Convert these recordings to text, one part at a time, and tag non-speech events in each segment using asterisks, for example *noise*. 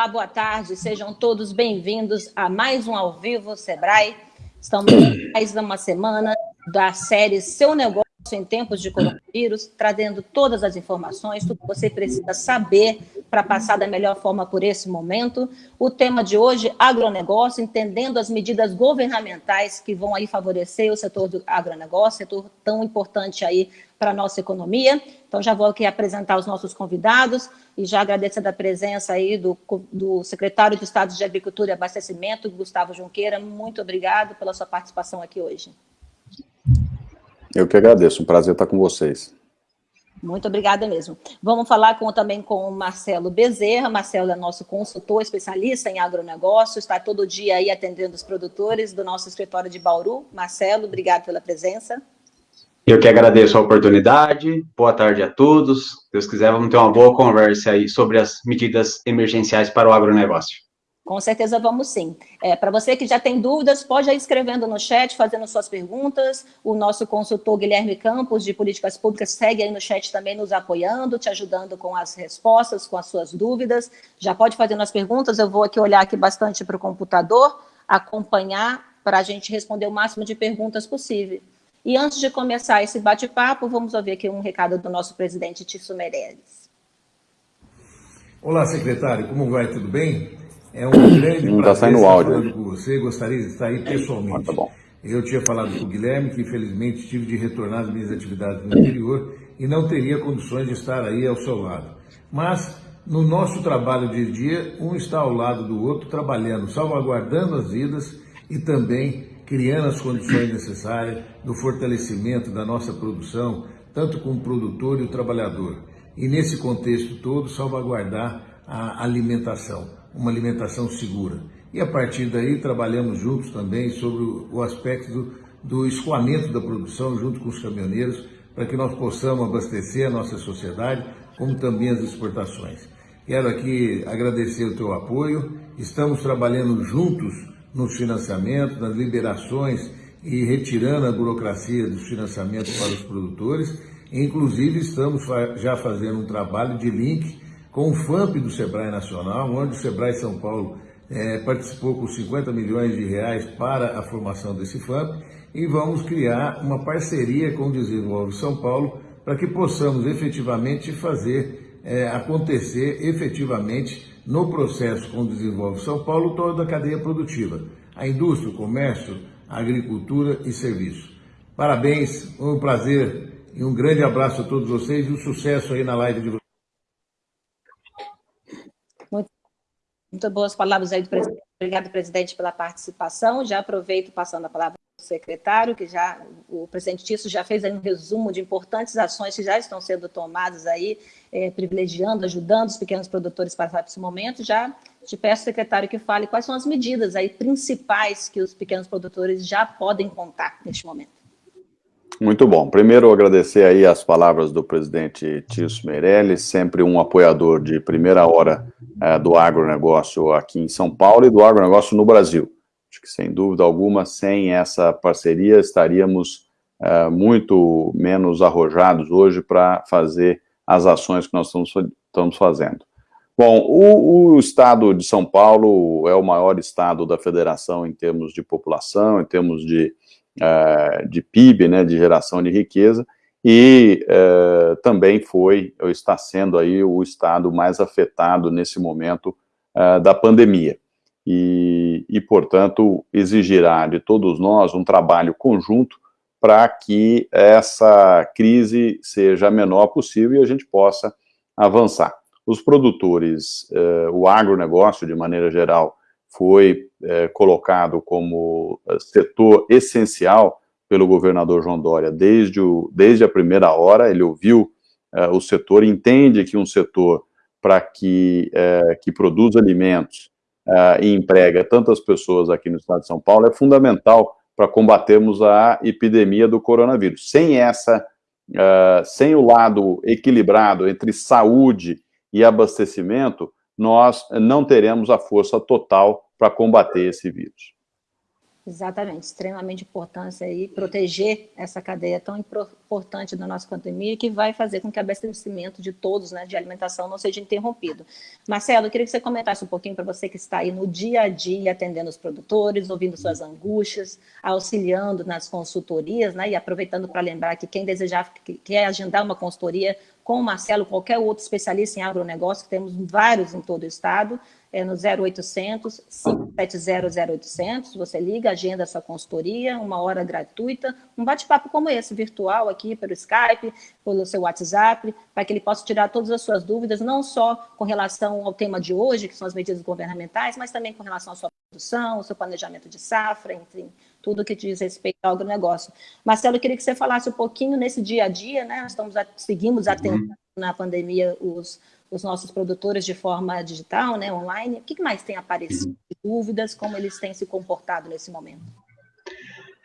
Olá, boa tarde, sejam todos bem-vindos a mais um Ao Vivo Sebrae. Estamos mais uma semana da série Seu Negócio em Tempos de Coronavírus, trazendo todas as informações, tudo que você precisa saber para passar da melhor forma por esse momento. O tema de hoje, agronegócio, entendendo as medidas governamentais que vão aí favorecer o setor do agronegócio, setor tão importante aí para a nossa economia. Então, já vou aqui apresentar os nossos convidados e já agradecendo a presença aí do, do secretário de Estado de Agricultura e Abastecimento, Gustavo Junqueira. Muito obrigado pela sua participação aqui hoje. Eu que agradeço, um prazer estar com vocês. Muito obrigada mesmo. Vamos falar com, também com o Marcelo Bezerra. Marcelo é nosso consultor, especialista em agronegócio, está todo dia aí atendendo os produtores do nosso escritório de Bauru. Marcelo, obrigado pela presença. Eu que agradeço a oportunidade. Boa tarde a todos. Se Deus quiser, vamos ter uma boa conversa aí sobre as medidas emergenciais para o agronegócio. Com certeza vamos sim. É, Para você que já tem dúvidas, pode ir escrevendo no chat, fazendo suas perguntas. O nosso consultor Guilherme Campos, de Políticas Públicas, segue aí no chat também nos apoiando, te ajudando com as respostas, com as suas dúvidas. Já pode fazer as perguntas, eu vou aqui olhar aqui bastante para o computador, acompanhar para a gente responder o máximo de perguntas possível. E antes de começar esse bate-papo, vamos ouvir aqui um recado do nosso presidente Tício Meirelles. Olá, secretário, como vai? Tudo bem? É um grande Não está saindo áudio. falando com você, gostaria de estar aí pessoalmente. Ah, tá bom. Eu tinha falado com o Guilherme que infelizmente tive de retornar às minhas atividades no interior e não teria condições de estar aí ao seu lado. Mas no nosso trabalho a dia, um está ao lado do outro trabalhando, salvaguardando as vidas e também criando as condições necessárias do fortalecimento da nossa produção, tanto com o produtor e o trabalhador. E nesse contexto todo, salvaguardar a alimentação uma alimentação segura. E a partir daí trabalhamos juntos também sobre o aspecto do, do escoamento da produção junto com os caminhoneiros para que nós possamos abastecer a nossa sociedade, como também as exportações. Quero aqui agradecer o teu apoio, estamos trabalhando juntos nos financiamentos, nas liberações e retirando a burocracia dos financiamentos para os produtores. Inclusive, estamos já fazendo um trabalho de link com o FAMP do Sebrae Nacional, onde o Sebrae São Paulo é, participou com 50 milhões de reais para a formação desse FAMP e vamos criar uma parceria com o Desenvolve São Paulo para que possamos efetivamente fazer é, acontecer efetivamente no processo com o Desenvolve São Paulo toda a cadeia produtiva, a indústria, o comércio, a agricultura e serviço. Parabéns, um prazer e um grande abraço a todos vocês e um sucesso aí na live de vocês. Muito boas palavras aí do presidente. Obrigado, presidente, pela participação. Já aproveito passando a palavra para o secretário, que já o presidente Tício já fez um resumo de importantes ações que já estão sendo tomadas aí, é, privilegiando, ajudando os pequenos produtores para passar esse momento. Já te peço, secretário, que fale quais são as medidas aí principais que os pequenos produtores já podem contar neste momento. Muito bom. Primeiro, agradecer aí as palavras do presidente Tício Meirelles, sempre um apoiador de primeira hora é, do agronegócio aqui em São Paulo e do agronegócio no Brasil. Acho que, sem dúvida alguma, sem essa parceria, estaríamos é, muito menos arrojados hoje para fazer as ações que nós estamos, estamos fazendo. Bom, o, o, estado de São Paulo é o maior estado da federação em termos de população, em termos de uh, de PIB, né, de geração de riqueza, e uh, também foi, ou está sendo aí, o estado mais afetado nesse momento uh, da pandemia. E, e, portanto, exigirá de todos nós um trabalho conjunto para que essa crise seja a menor possível e a gente possa avançar. Os produtores, o agronegócio, de maneira geral, foi é, colocado como é, setor essencial pelo governador João Dória desde, o, desde a primeira hora, ele ouviu é, o setor, entende que um setor para que, é, que produz alimentos é, e emprega tantas pessoas aqui no estado de São Paulo é fundamental para combatermos a epidemia do coronavírus. Sem essa, é, sem o lado equilibrado entre saúde e abastecimento, nós não teremos a força total para combater esse vírus. Exatamente, extremamente importante aí proteger essa cadeia tão importante da nossa pandemia que vai fazer com que o abastecimento de todos, né, de alimentação, não seja interrompido. Marcelo, eu queria que você comentasse um pouquinho para você que está aí no dia a dia atendendo os produtores, ouvindo suas angústias, auxiliando nas consultorias, né, e aproveitando para lembrar que quem desejar, que quer agendar uma consultoria com o Marcelo, qualquer outro especialista em agronegócio, que temos vários em todo o estado, é no 0800 570 0800, você liga, agenda sua consultoria, uma hora gratuita, um bate-papo como esse, virtual aqui pelo Skype, pelo seu WhatsApp, para que ele possa tirar todas as suas dúvidas, não só com relação ao tema de hoje, que são as medidas governamentais, mas também com relação à sua produção, ao seu planejamento de safra, enfim, tudo que diz respeito ao agronegócio. Marcelo, eu queria que você falasse um pouquinho nesse dia a dia, né? Nós estamos, seguimos atendendo uhum. na pandemia os os nossos produtores de forma digital, né, online? O que mais tem aparecido? Dúvidas, como eles têm se comportado nesse momento?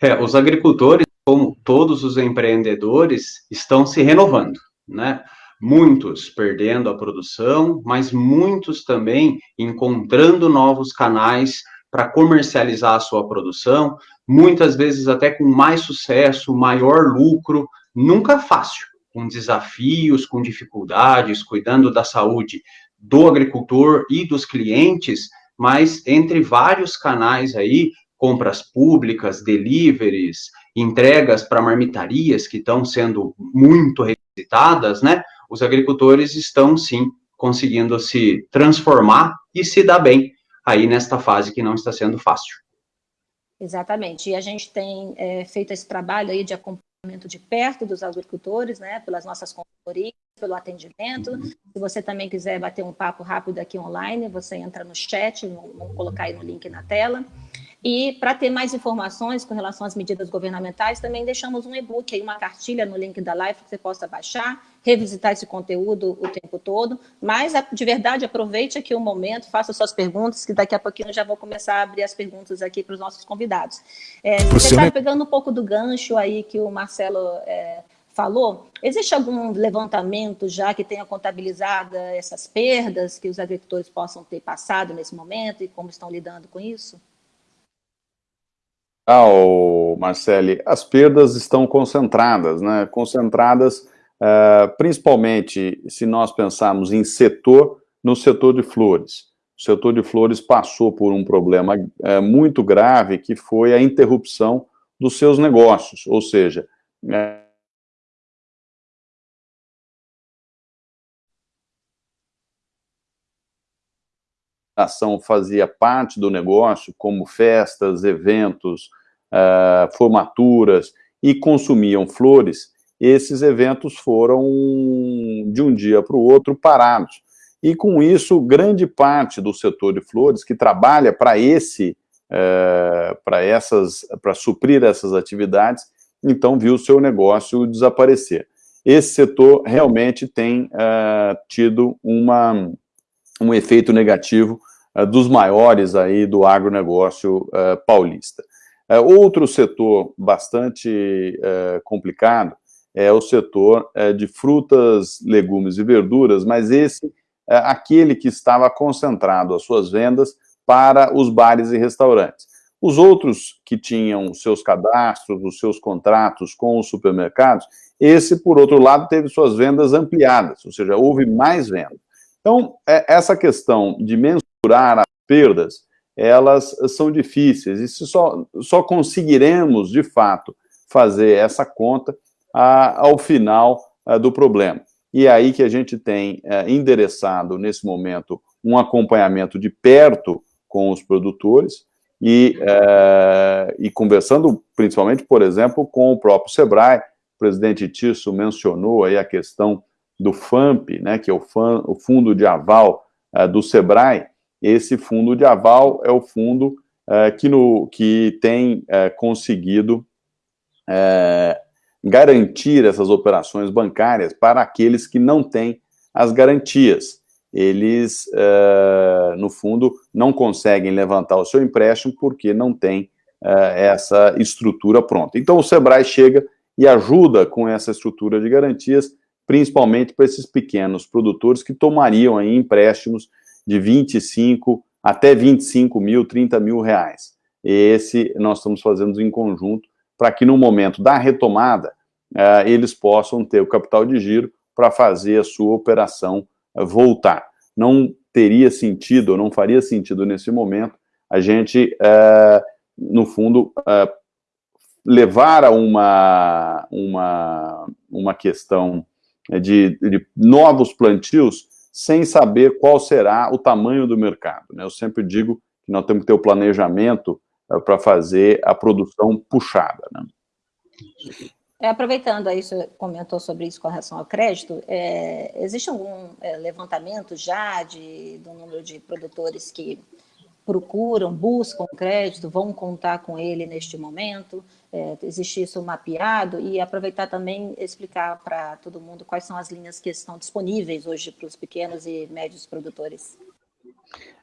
É, os agricultores, como todos os empreendedores, estão se renovando, né? Muitos perdendo a produção, mas muitos também encontrando novos canais para comercializar a sua produção, muitas vezes até com mais sucesso, maior lucro, nunca fácil, com desafios, com dificuldades, cuidando da saúde do agricultor e dos clientes, mas entre vários canais aí, compras públicas, deliveries, entregas para marmitarias que estão sendo muito requisitadas, né? Os agricultores estão sim conseguindo se transformar e se dar bem aí nesta fase que não está sendo fácil. Exatamente. E a gente tem é, feito esse trabalho aí de acompanhamento de perto dos agricultores, né, pelas nossas consultorias, pelo atendimento. Uhum. Se você também quiser bater um papo rápido aqui online, você entra no chat, vamos colocar aí no link na tela. E para ter mais informações com relação às medidas governamentais, também deixamos um e-book, uma cartilha no link da live que você possa baixar, revisitar esse conteúdo o tempo todo. Mas, de verdade, aproveite aqui o momento, faça suas perguntas, que daqui a pouquinho eu já vou começar a abrir as perguntas aqui para os nossos convidados. É, você está pegando um pouco do gancho aí que o Marcelo é, falou, existe algum levantamento já que tenha contabilizado essas perdas que os agricultores possam ter passado nesse momento e como estão lidando com isso? Ah, Marcele, as perdas estão concentradas, né? Concentradas uh, principalmente se nós pensarmos em setor, no setor de flores. O setor de flores passou por um problema uh, muito grave que foi a interrupção dos seus negócios, ou seja, uh, ação fazia parte do negócio, como festas, eventos, uh, formaturas, e consumiam flores, esses eventos foram, de um dia para o outro, parados. E com isso, grande parte do setor de flores, que trabalha para esse, uh, para essas, para suprir essas atividades, então viu o seu negócio desaparecer. Esse setor realmente tem uh, tido uma um efeito negativo uh, dos maiores aí do agronegócio uh, paulista. Uh, outro setor bastante complicado é o setor de frutas, legumes e verduras, mas esse é aquele que estava concentrado as suas vendas para os bares e restaurantes. Os outros que tinham seus cadastros, os seus contratos com os supermercados, esse, por outro lado, teve suas vendas ampliadas, ou seja, houve mais vendas. Então, é, essa questão de mensurar as perdas, elas são difíceis, e só, só conseguiremos, de fato, fazer essa conta a, ao final a, do problema. E é aí que a gente tem é, endereçado, nesse momento, um acompanhamento de perto com os produtores e, é, e conversando, principalmente, por exemplo, com o próprio SEBRAE, o presidente Tisso mencionou aí a questão do FAMP, né, que é o, FAM, o Fundo de Aval uh, do SEBRAE, esse fundo de aval é o fundo uh, que, no, que tem uh, conseguido garantir essas operações bancárias para aqueles que não têm as garantias. Eles, no fundo, não conseguem levantar o seu empréstimo porque não tem essa estrutura pronta. Então, o SEBRAE chega e ajuda com essa estrutura de garantias principalmente para esses pequenos produtores que tomariam aí empréstimos de 25 até 25 mil, 30 mil reais. esse nós estamos fazendo em conjunto para que no momento da retomada uh, eles possam ter o capital de giro para fazer a sua operação uh, voltar. Não teria sentido, não faria sentido nesse momento, a gente, uh, no fundo, levar a uma, uma, uma questão de, de novos plantios sem saber qual será o tamanho do mercado. Né? Eu sempre digo que nós temos que ter o planejamento uh, para fazer a produção puxada. Né? É, aproveitando aí, você comentou sobre isso com relação ao crédito, é, existe algum é, levantamento já de, do número de produtores que procuram, buscam crédito, vão contar com ele neste momento? É, existe isso mapeado? E aproveitar também explicar para todo mundo quais são as linhas que estão disponíveis hoje para os pequenos e médios produtores.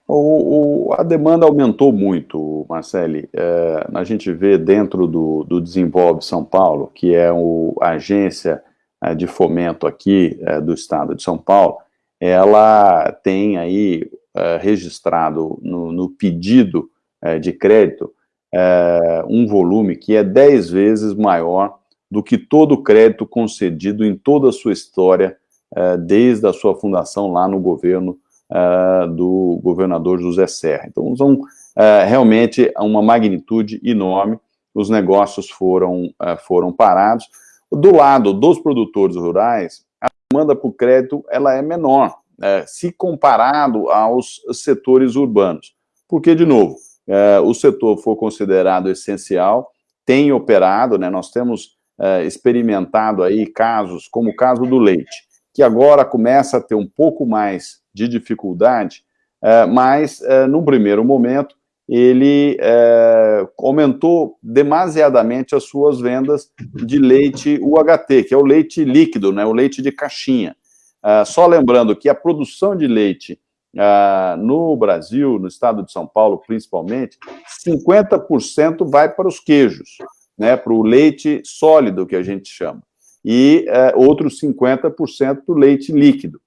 O, o, a demanda aumentou muito, Marcele. É, a gente vê dentro do, do Desenvolve São Paulo, que é o, a agência é, de fomento aqui é, do estado de São Paulo, ela tem aí é, registrado no, no pedido é, de crédito é, um volume que é 10 vezes maior do que todo o crédito concedido em toda a sua história, desde a sua fundação lá no governo uh, do governador José Serra. Então, são uh, realmente uma magnitude enorme, os negócios foram, foram parados. Do lado dos produtores rurais, a demanda por crédito ela é menor, se comparado aos setores urbanos. Porque, de novo, o setor for considerado essencial, tem operado, né, nós temos experimentado aí casos, como o caso do leite, que agora começa a ter um pouco mais de dificuldade, é, mas, é, num primeiro momento, ele é, aumentou demasiadamente as suas vendas de leite UHT, que é o leite líquido, né, o leite de caixinha. só lembrando que a produção de leite no Brasil, no estado de São Paulo principalmente, 50% vai para os queijos, né, para o leite sólido, que a gente chama, e outros 50% para o leite líquido.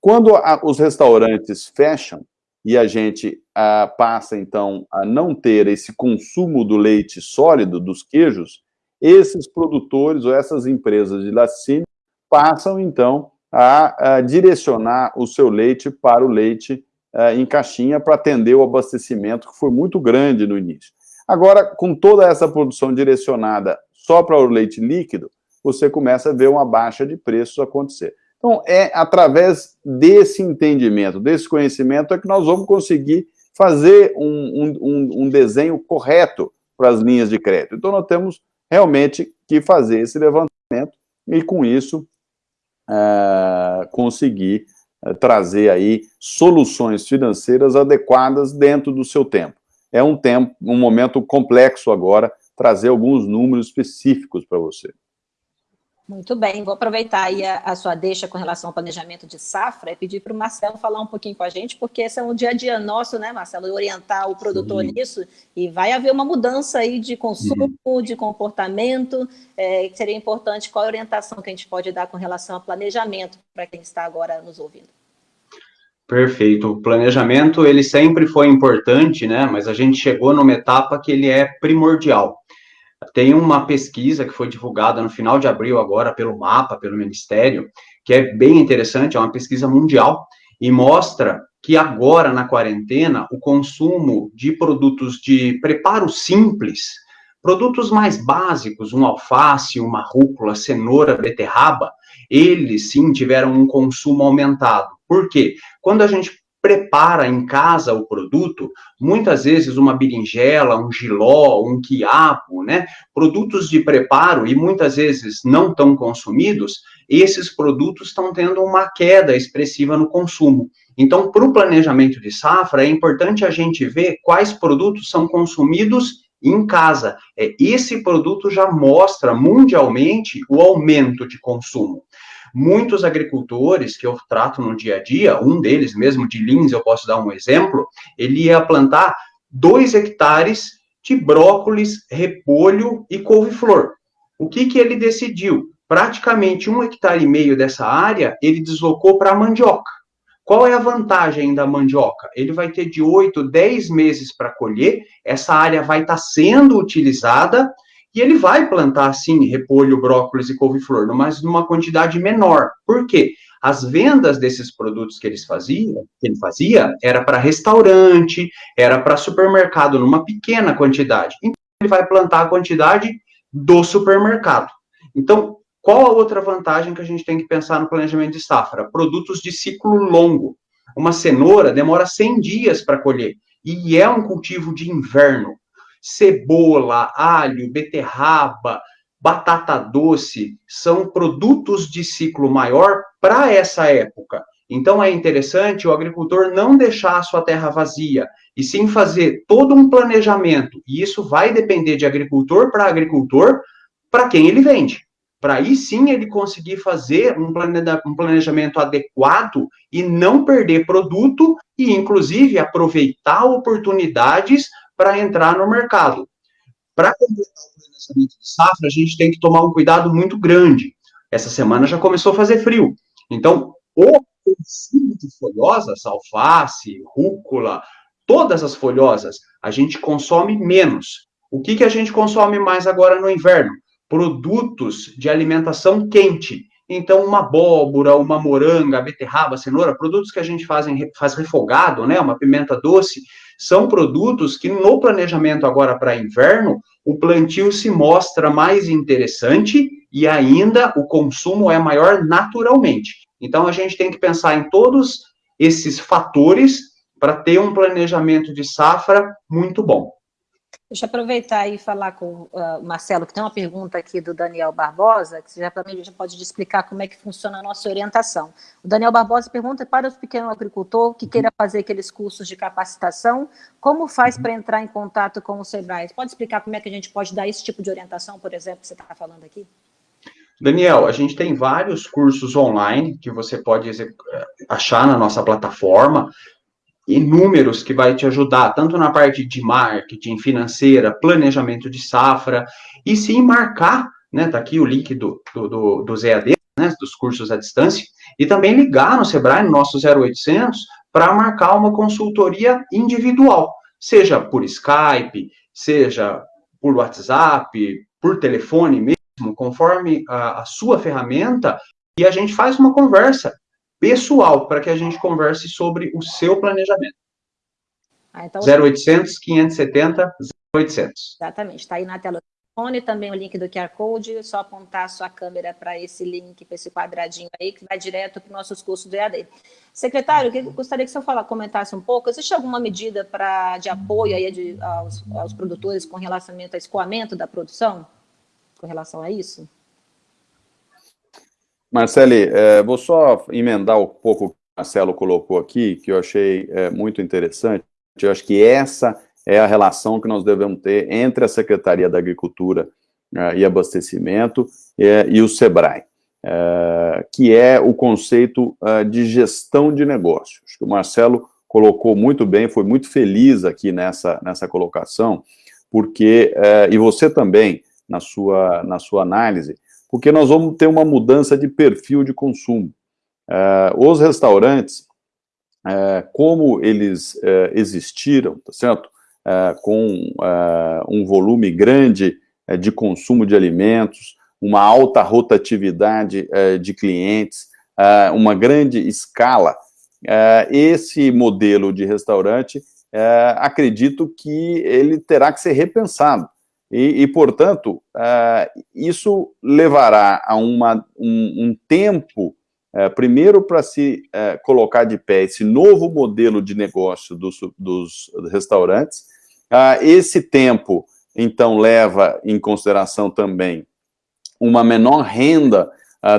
Quando a, os restaurantes fecham e a gente a, passa, então, a não ter esse consumo do leite sólido, dos queijos, esses produtores ou essas empresas de laticínio passam, então, a, a direcionar o seu leite para o leite em caixinha para atender o abastecimento, que foi muito grande no início. Agora, com toda essa produção direcionada só para o leite líquido, você começa a ver uma baixa de preços acontecer. Então, é através desse entendimento, desse conhecimento, é que nós vamos conseguir fazer um, um, um desenho correto para as linhas de crédito. Então, nós temos realmente que fazer esse levantamento e, com isso, é, conseguir é, trazer aí soluções financeiras adequadas dentro do seu tempo. É um tempo, um momento complexo agora, trazer alguns números específicos para você. Muito bem, vou aproveitar aí a, a, sua deixa com relação ao planejamento de safra e pedir para o Marcelo falar um pouquinho com a gente, porque esse é um dia a dia nosso, né, Marcelo, orientar o produtor Sim. nisso, e vai haver uma mudança aí de consumo, Sim. de comportamento, é, seria importante, qual a orientação que a gente pode dar com relação ao planejamento para quem está agora nos ouvindo? Perfeito. O planejamento, ele sempre foi importante, né, mas a gente chegou numa etapa que ele é primordial. Tem uma pesquisa que foi divulgada no final de abril agora pelo MAPA, pelo Ministério, que é bem interessante, é uma pesquisa mundial e mostra que agora na quarentena o consumo de produtos de preparo simples, produtos mais básicos, um alface, uma rúcula, cenoura, beterraba, eles sim tiveram um consumo aumentado. Por quê? Quando a gente prepara em casa o produto, muitas vezes uma berinjela, um giló, um quiabo, né? Produtos de preparo e muitas vezes não tão consumidos, esses produtos estão tendo uma queda expressiva no consumo. Então, para o planejamento de safra, é importante a gente ver quais produtos são consumidos em casa. É, esse produto já mostra mundialmente o aumento de consumo. Muitos agricultores que eu trato no dia a dia, um deles mesmo de Lins, eu posso dar um exemplo, ele ia plantar dois hectares de brócolis, repolho e couve-flor. O que, que ele decidiu? Praticamente um hectare e meio dessa área ele deslocou para a mandioca. Qual é a vantagem da mandioca? Ele vai ter de 8, 10 meses para colher, essa área vai estar tá sendo utilizada e ele vai plantar, sim, repolho, brócolis e couve-flor, mas numa quantidade menor. Por quê? As vendas desses produtos que eles faziam, que ele fazia, era para restaurante, era para supermercado, numa pequena quantidade. Então, ele vai plantar a quantidade do supermercado. Então, qual a outra vantagem que a gente tem que pensar no planejamento de safra? Produtos de ciclo longo. Uma cenoura demora 100 dias para colher e é um cultivo de inverno. Cebola, alho, beterraba, batata doce são produtos de ciclo maior para essa época. Então é interessante o agricultor não deixar a sua terra vazia e sim fazer todo um planejamento. E isso vai depender de agricultor para agricultor, para quem ele vende para aí sim ele conseguir fazer um planejamento adequado e não perder produto e, inclusive, aproveitar oportunidades para entrar no mercado. Para completar o planejamento de safra, a gente tem que tomar um cuidado muito grande. Essa semana já começou a fazer frio. Então, o consumo de folhosas, alface, rúcula, todas as folhosas, a gente consome menos. O que, que a gente consome mais agora no inverno? produtos de alimentação quente. Então, uma abóbora, uma moranga, beterraba, cenoura, produtos que a gente faz, em, faz refogado, né, uma pimenta doce, são produtos que no planejamento agora para inverno, o plantio se mostra mais interessante e ainda o consumo é maior naturalmente. Então, a gente tem que pensar em todos esses fatores para ter um planejamento de safra muito bom. Deixa eu aproveitar e falar com uh, o Marcelo, que tem uma pergunta aqui do Daniel Barbosa, que já também já pode explicar como é que funciona a nossa orientação. O Daniel Barbosa pergunta para o pequeno agricultor que queira fazer aqueles cursos de capacitação, como faz para entrar em contato com o Sebrae? Pode explicar como é que a gente pode dar esse tipo de orientação, por exemplo, que você está falando aqui? Daniel, a gente tem vários cursos online que você pode achar na nossa plataforma inúmeros que vai te ajudar, tanto na parte de marketing, financeira, planejamento de safra, e sim marcar, né, tá aqui o link do, do, do, dos EAD, né, dos cursos à distância, e também ligar no Sebrae, no nosso 0800, para marcar uma consultoria individual, seja por Skype, seja por WhatsApp, por telefone mesmo, conforme a, a sua ferramenta, e a gente faz uma conversa pessoal para que a gente converse sobre o seu planejamento. Ah, então... 0800 570 0800. Exatamente, está aí na tela do telefone, também o link do QR Code, é só apontar a sua câmera para esse link, para esse quadradinho aí, que vai direto para os nossos cursos do EAD. Secretário, eu gostaria que o senhor fala, comentasse um pouco, existe alguma medida pra, de apoio aí de, aos, aos produtores com relação ao escoamento da produção? Com relação a isso? Marcele, é, vou só emendar um pouco o que o Marcelo colocou aqui, que eu achei é, muito interessante. Eu acho que essa é a relação que nós devemos ter entre a Secretaria da Agricultura é, e Abastecimento é, e o SEBRAE, é, que é o conceito é, de gestão de negócio. Acho que o Marcelo colocou muito bem, foi muito feliz aqui nessa, nessa colocação, porque, e você também, na sua, na sua análise, porque nós vamos ter uma mudança de perfil de consumo. Uh, os restaurantes, uh, como eles uh, existiram, tá certo? com um volume grande de consumo de alimentos, uma alta rotatividade de clientes, uma grande escala, esse modelo de restaurante, acredito que ele terá que ser repensado. E, e portanto, uh, isso levará a uma, um, um tempo, uh, primeiro para se uh, colocar de pé esse novo modelo de negócio dos, dos restaurantes. esse tempo, então, leva em consideração também uma menor renda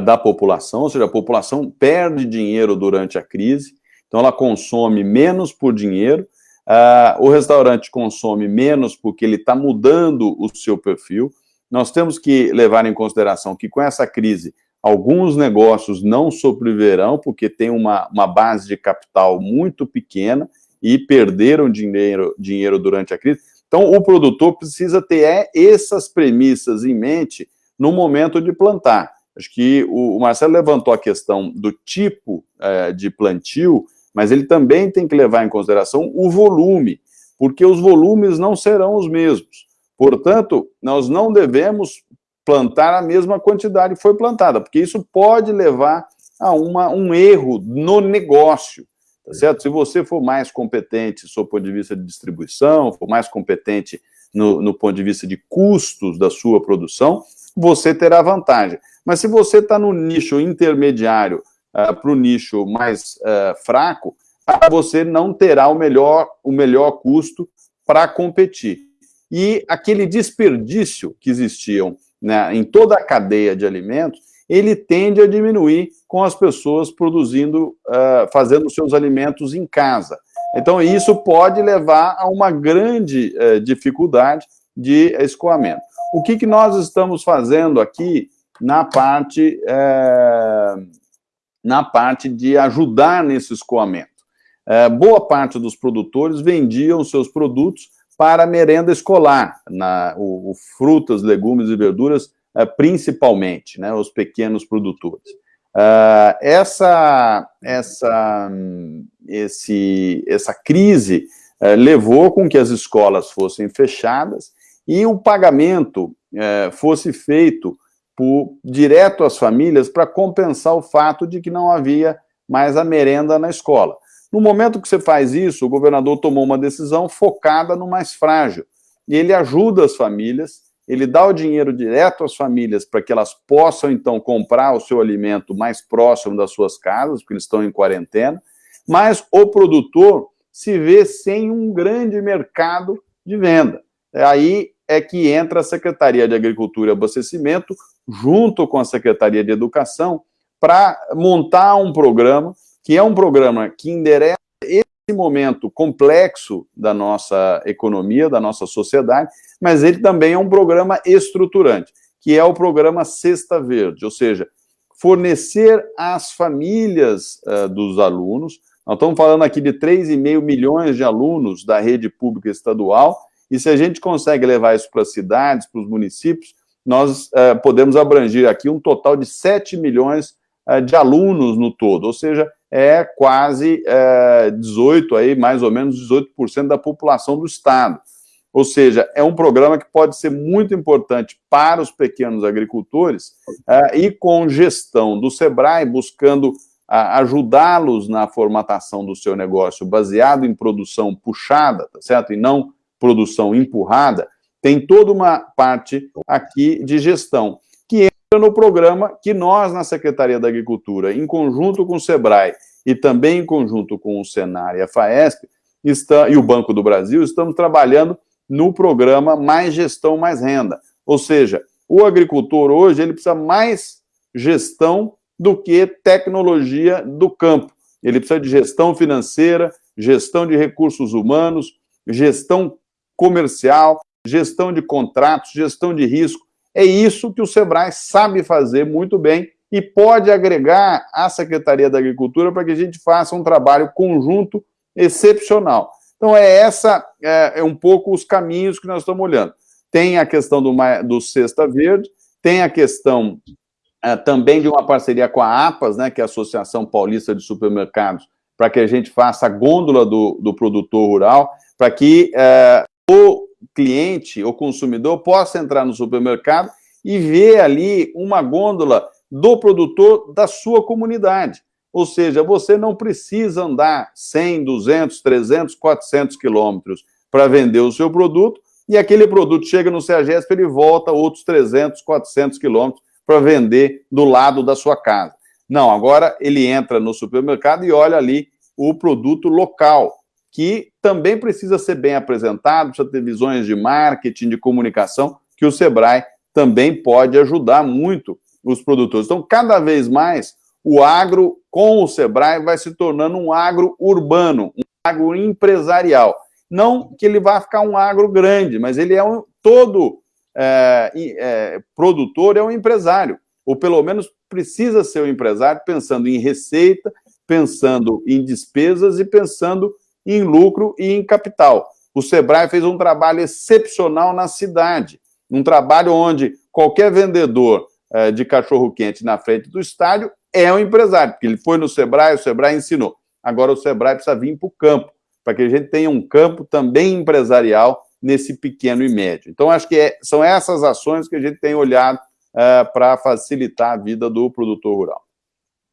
da população, ou seja, a população perde dinheiro durante a crise, então ela consome menos por dinheiro, Uh, o restaurante consome menos porque ele está mudando o seu perfil. Nós temos que levar em consideração que com essa crise, alguns negócios não sobreviverão porque tem uma, uma base de capital muito pequena e perderam dinheiro, dinheiro durante a crise. Então, o produtor precisa ter é, essas premissas em mente no momento de plantar. Acho que o, Marcelo levantou a questão do tipo é, de plantio, mas ele também tem que levar em consideração o volume, porque os volumes não serão os mesmos. Portanto, nós não devemos plantar a mesma quantidade que foi plantada, porque isso pode levar a uma, um erro no negócio, tá certo? Se você for mais competente do ponto de vista de distribuição, for mais competente no, no ponto de vista de custos da sua produção, você terá vantagem. Mas se você está no nicho intermediário uh, ah, para o nicho mais uh, fraco, uh, você não terá o melhor, o melhor custo para competir. E aquele desperdício que existiam né, em toda a cadeia de alimentos, ele tende a diminuir com as pessoas produzindo, uh, fazendo seus alimentos em casa. Então, isso pode levar a uma grande uh, dificuldade de escoamento. O que, que nós estamos fazendo aqui na parte, uh, na parte de ajudar nesse escoamento? boa parte dos produtores vendiam seus produtos para merenda escolar, na, o, o frutas, legumes e verduras é, principalmente, né, os pequenos produtores. Uh, essa, essa, esse, essa crise uh, levou com que as escolas fossem fechadas e o pagamento uh, fosse feito por, direto às famílias para compensar o fato de que não havia mais a merenda na escola. No momento que você faz isso, o governador tomou uma decisão focada no mais frágil. E ele ajuda as famílias ele dá o dinheiro direto às famílias para que elas possam, então, comprar o seu alimento mais próximo das suas casas, porque eles estão em quarentena, mas o produtor se vê sem um grande mercado de venda. Aí é que entra a Secretaria de Agricultura e Abastecimento, junto com a Secretaria de Educação, para montar um programa, que é um programa que endereça esse momento complexo da nossa economia, da nossa sociedade, mas ele também é um programa estruturante, que é o programa Cesta Verde, ou seja, fornecer às famílias uh, dos alunos, nós estamos falando aqui de 3,5 milhões de alunos da rede pública estadual, e se a gente consegue levar isso para as cidades, para os municípios, nós uh, podemos abranger aqui um total de 7 milhões uh, de alunos no todo, ou seja, é quase 18, aí, mais ou menos 18% da população do estado. Ou seja, é um programa que pode ser muito importante para os pequenos agricultores uh, e com gestão do SEBRAE, buscando uh, ajudá-los na formatação do seu negócio baseado em produção puxada, tá certo? E não produção empurrada, tem toda uma parte aqui de gestão, que entra no programa que nós, na Secretaria da Agricultura, em conjunto com o SEBRAE e também em conjunto com o Senar e a FAESP, está, e o Banco do Brasil, estamos trabalhando no programa Mais Gestão, Mais Renda. Ou seja, o agricultor hoje ele precisa mais gestão do que tecnologia do campo. Ele precisa de gestão financeira, gestão de recursos humanos, gestão comercial, gestão de contratos, gestão de risco. É isso que o SEBRAE sabe fazer muito bem e pode agregar à Secretaria da Agricultura para que a gente faça um trabalho conjunto excepcional. Então, é essa, é, é um pouco os caminhos que nós estamos olhando. Tem a questão do, do Cesta Verde, tem a questão é, também de uma parceria com a APAS, né, que é a Associação Paulista de Supermercados, para que a gente faça a gôndola do, do produtor rural, para que é, o cliente, o consumidor, possa entrar no supermercado e ver ali uma gôndola do produtor da sua comunidade. Ou seja, você não precisa andar 100, 200, 300, 400 quilômetros para vender o seu produto, e aquele produto chega no CEAGESP, ele volta outros 300, 400 quilômetros para vender do lado da sua casa. Não, agora ele entra no supermercado e olha ali o produto local, que também precisa ser bem apresentado, precisa ter visões de marketing, de comunicação, que o Sebrae também pode ajudar muito os produtores. Então, cada vez mais, o agro, com o Sebrae, vai se tornando um agro urbano, um agro empresarial. Não que ele vá ficar um agro grande, mas ele é um, todo é, é, produtor é um empresário, ou pelo menos precisa ser um empresário pensando em receita, pensando em despesas e pensando em lucro e em capital. O Sebrae fez um trabalho excepcional na cidade, um trabalho onde qualquer vendedor é, de cachorro-quente na frente do estádio é um empresário, porque ele foi no Sebrae, o Sebrae ensinou. agora o Sebrae precisa vir para o campo, para que a gente tenha um campo também empresarial nesse pequeno e médio. Então, acho que é, são essas ações que a gente tem olhado uh, para facilitar a vida do produtor rural.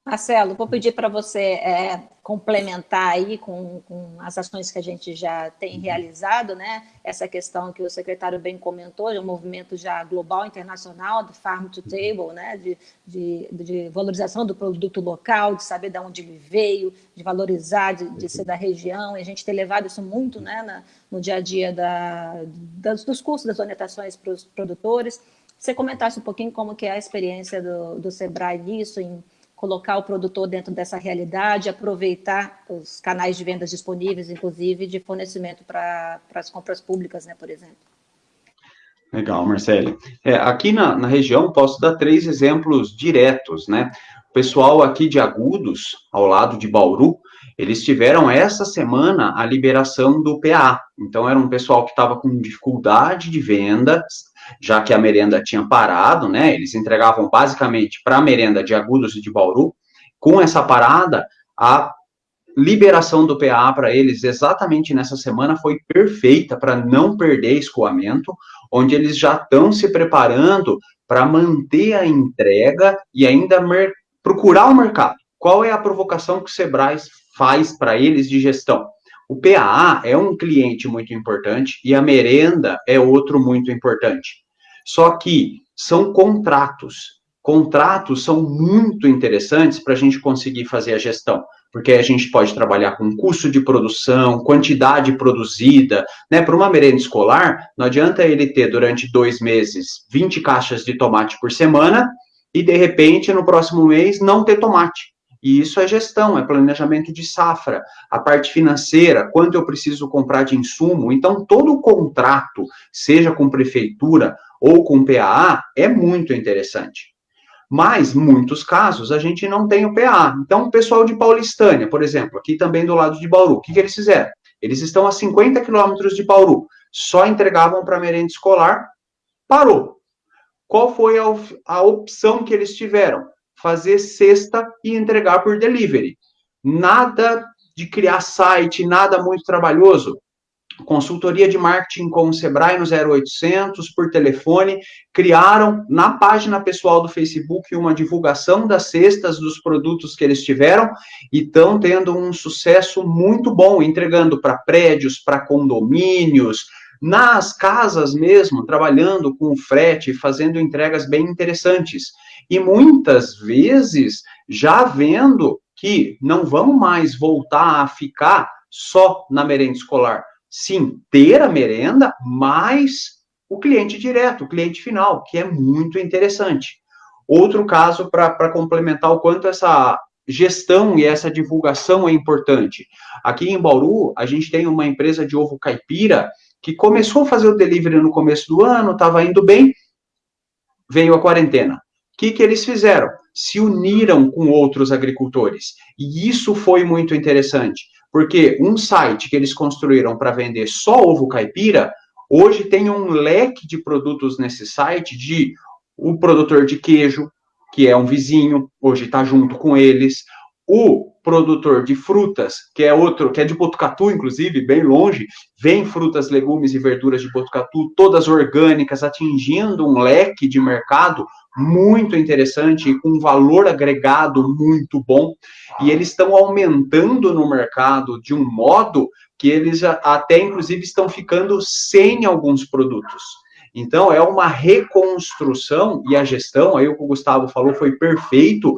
Marcelo, vou pedir para você é, complementar aí com, com, as ações que a gente já tem uhum. realizado, né? Essa questão que o secretário bem comentou, de um movimento já global, internacional, do farm to table, né? De, de, de valorização do produto local, de saber de onde ele veio, de valorizar, de, de ser da região, e a gente tem levado isso muito, né? Na, no dia a dia da, das, dos custos, das orientações para os produtores. Você comentasse um pouquinho como que é a experiência do, do Sebrae nisso, em colocar o produtor dentro dessa realidade, aproveitar os canais de vendas disponíveis, inclusive de fornecimento para as compras públicas, né, por exemplo. Legal, Marcele. É, aqui na, na região, posso dar três exemplos diretos, né? O pessoal aqui de Agudos, ao lado de Bauru, eles tiveram essa semana a liberação do PA. Então, era um pessoal que estava com dificuldade de venda, já que a merenda tinha parado, né? Eles entregavam basicamente para a merenda de Agudos e de Bauru. Com essa parada, a liberação do PA para eles exatamente nessa semana foi perfeita para não perder escoamento, onde eles já estão se preparando para manter a entrega e ainda procurar o mercado. Qual é a provocação que o Sebrae faz para eles de gestão? O PAA é um cliente muito importante e a merenda é outro muito importante. Só que são contratos. Contratos são muito interessantes para a gente conseguir fazer a gestão, porque a gente pode trabalhar com custo de produção, quantidade produzida, né? Para uma merenda escolar, não adianta ele ter durante dois meses 20 caixas de tomate por semana e de repente no próximo mês não ter tomate. E isso é gestão, é planejamento de safra, a parte financeira, quanto eu preciso comprar de insumo. Então, todo o contrato, seja com prefeitura ou com PAA, é muito interessante. Mas, muitos casos, a gente não tem o PA. Então, o pessoal de Paulistânia, por exemplo, aqui também do lado de Bauru, o que, que eles fizeram? Eles estão a 50 quilômetros de Bauru, só entregavam para merenda escolar, parou. Qual foi a, a opção que eles tiveram? Fazer cesta e entregar por delivery. Nada de criar site, nada muito trabalhoso. Consultoria de marketing com o Sebrae no 0800 por telefone, criaram na página pessoal do Facebook uma divulgação das cestas dos produtos que eles tiveram e estão tendo um sucesso muito bom, entregando para prédios, para condomínios, nas casas mesmo, trabalhando com frete, fazendo entregas bem interessantes e muitas vezes já vendo que não vão mais voltar a ficar só na merenda escolar. Sim, ter a merenda, mas o cliente direto, o cliente final, que é muito interessante. Outro caso para complementar o quanto essa gestão e essa divulgação é importante. Aqui em Bauru, a gente tem uma empresa de ovo caipira que começou a fazer o delivery no começo do ano, estava indo bem, veio a quarentena que, que eles fizeram? Se uniram com outros agricultores. E isso foi muito interessante, porque um site que eles construíram para vender só ovo caipira, hoje tem um leque de produtos nesse site de o produtor de queijo, que é um vizinho, hoje está junto com eles, o produtor de frutas, que é outro, que é de Botucatu, inclusive, bem longe, vem frutas, legumes e verduras de Botucatu, todas orgânicas, atingindo um leque de mercado muito interessante e com valor agregado muito bom. E eles estão aumentando no mercado de um modo que eles até, inclusive, estão ficando sem alguns produtos. Então, é uma reconstrução e a gestão, aí o que o Gustavo falou foi perfeito,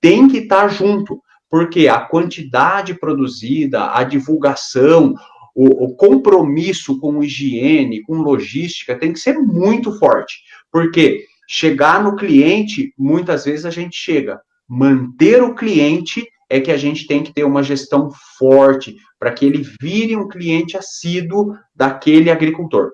tem que estar junto porque a quantidade produzida, a divulgação, o, o, compromisso com higiene, com logística, tem que ser muito forte. Porque chegar no cliente, muitas vezes a gente chega. Manter o cliente é que a gente tem que ter uma gestão forte para que ele vire um cliente assíduo daquele agricultor.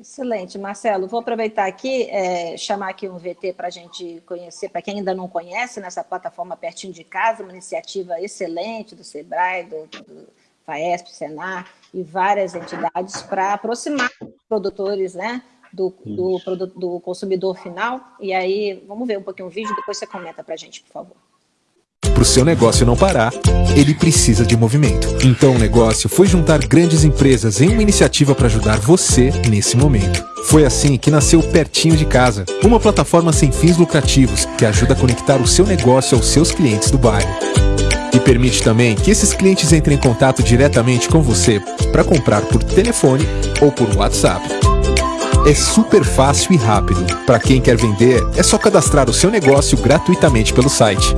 Excelente, Marcelo. Vou aproveitar aqui, é, chamar aqui um VT para a gente conhecer, para quem ainda não conhece, nessa plataforma pertinho de casa, uma iniciativa excelente do SEBRAE, do, do FAESP, Senar e várias entidades para aproximar os produtores né, do, do, do, consumidor final. E aí, vamos ver um pouquinho o vídeo, depois você comenta para a gente, por favor. Para o seu negócio não parar, ele precisa de movimento. Então o negócio foi juntar grandes empresas em uma iniciativa para ajudar você nesse momento. Foi assim que nasceu Pertinho de Casa, uma plataforma sem fins lucrativos que ajuda a conectar o seu negócio aos seus clientes do bairro. E permite também que esses clientes entrem em contato diretamente com você para comprar por telefone ou por WhatsApp. É super fácil e rápido. Para quem quer vender, é só cadastrar o seu negócio gratuitamente pelo site.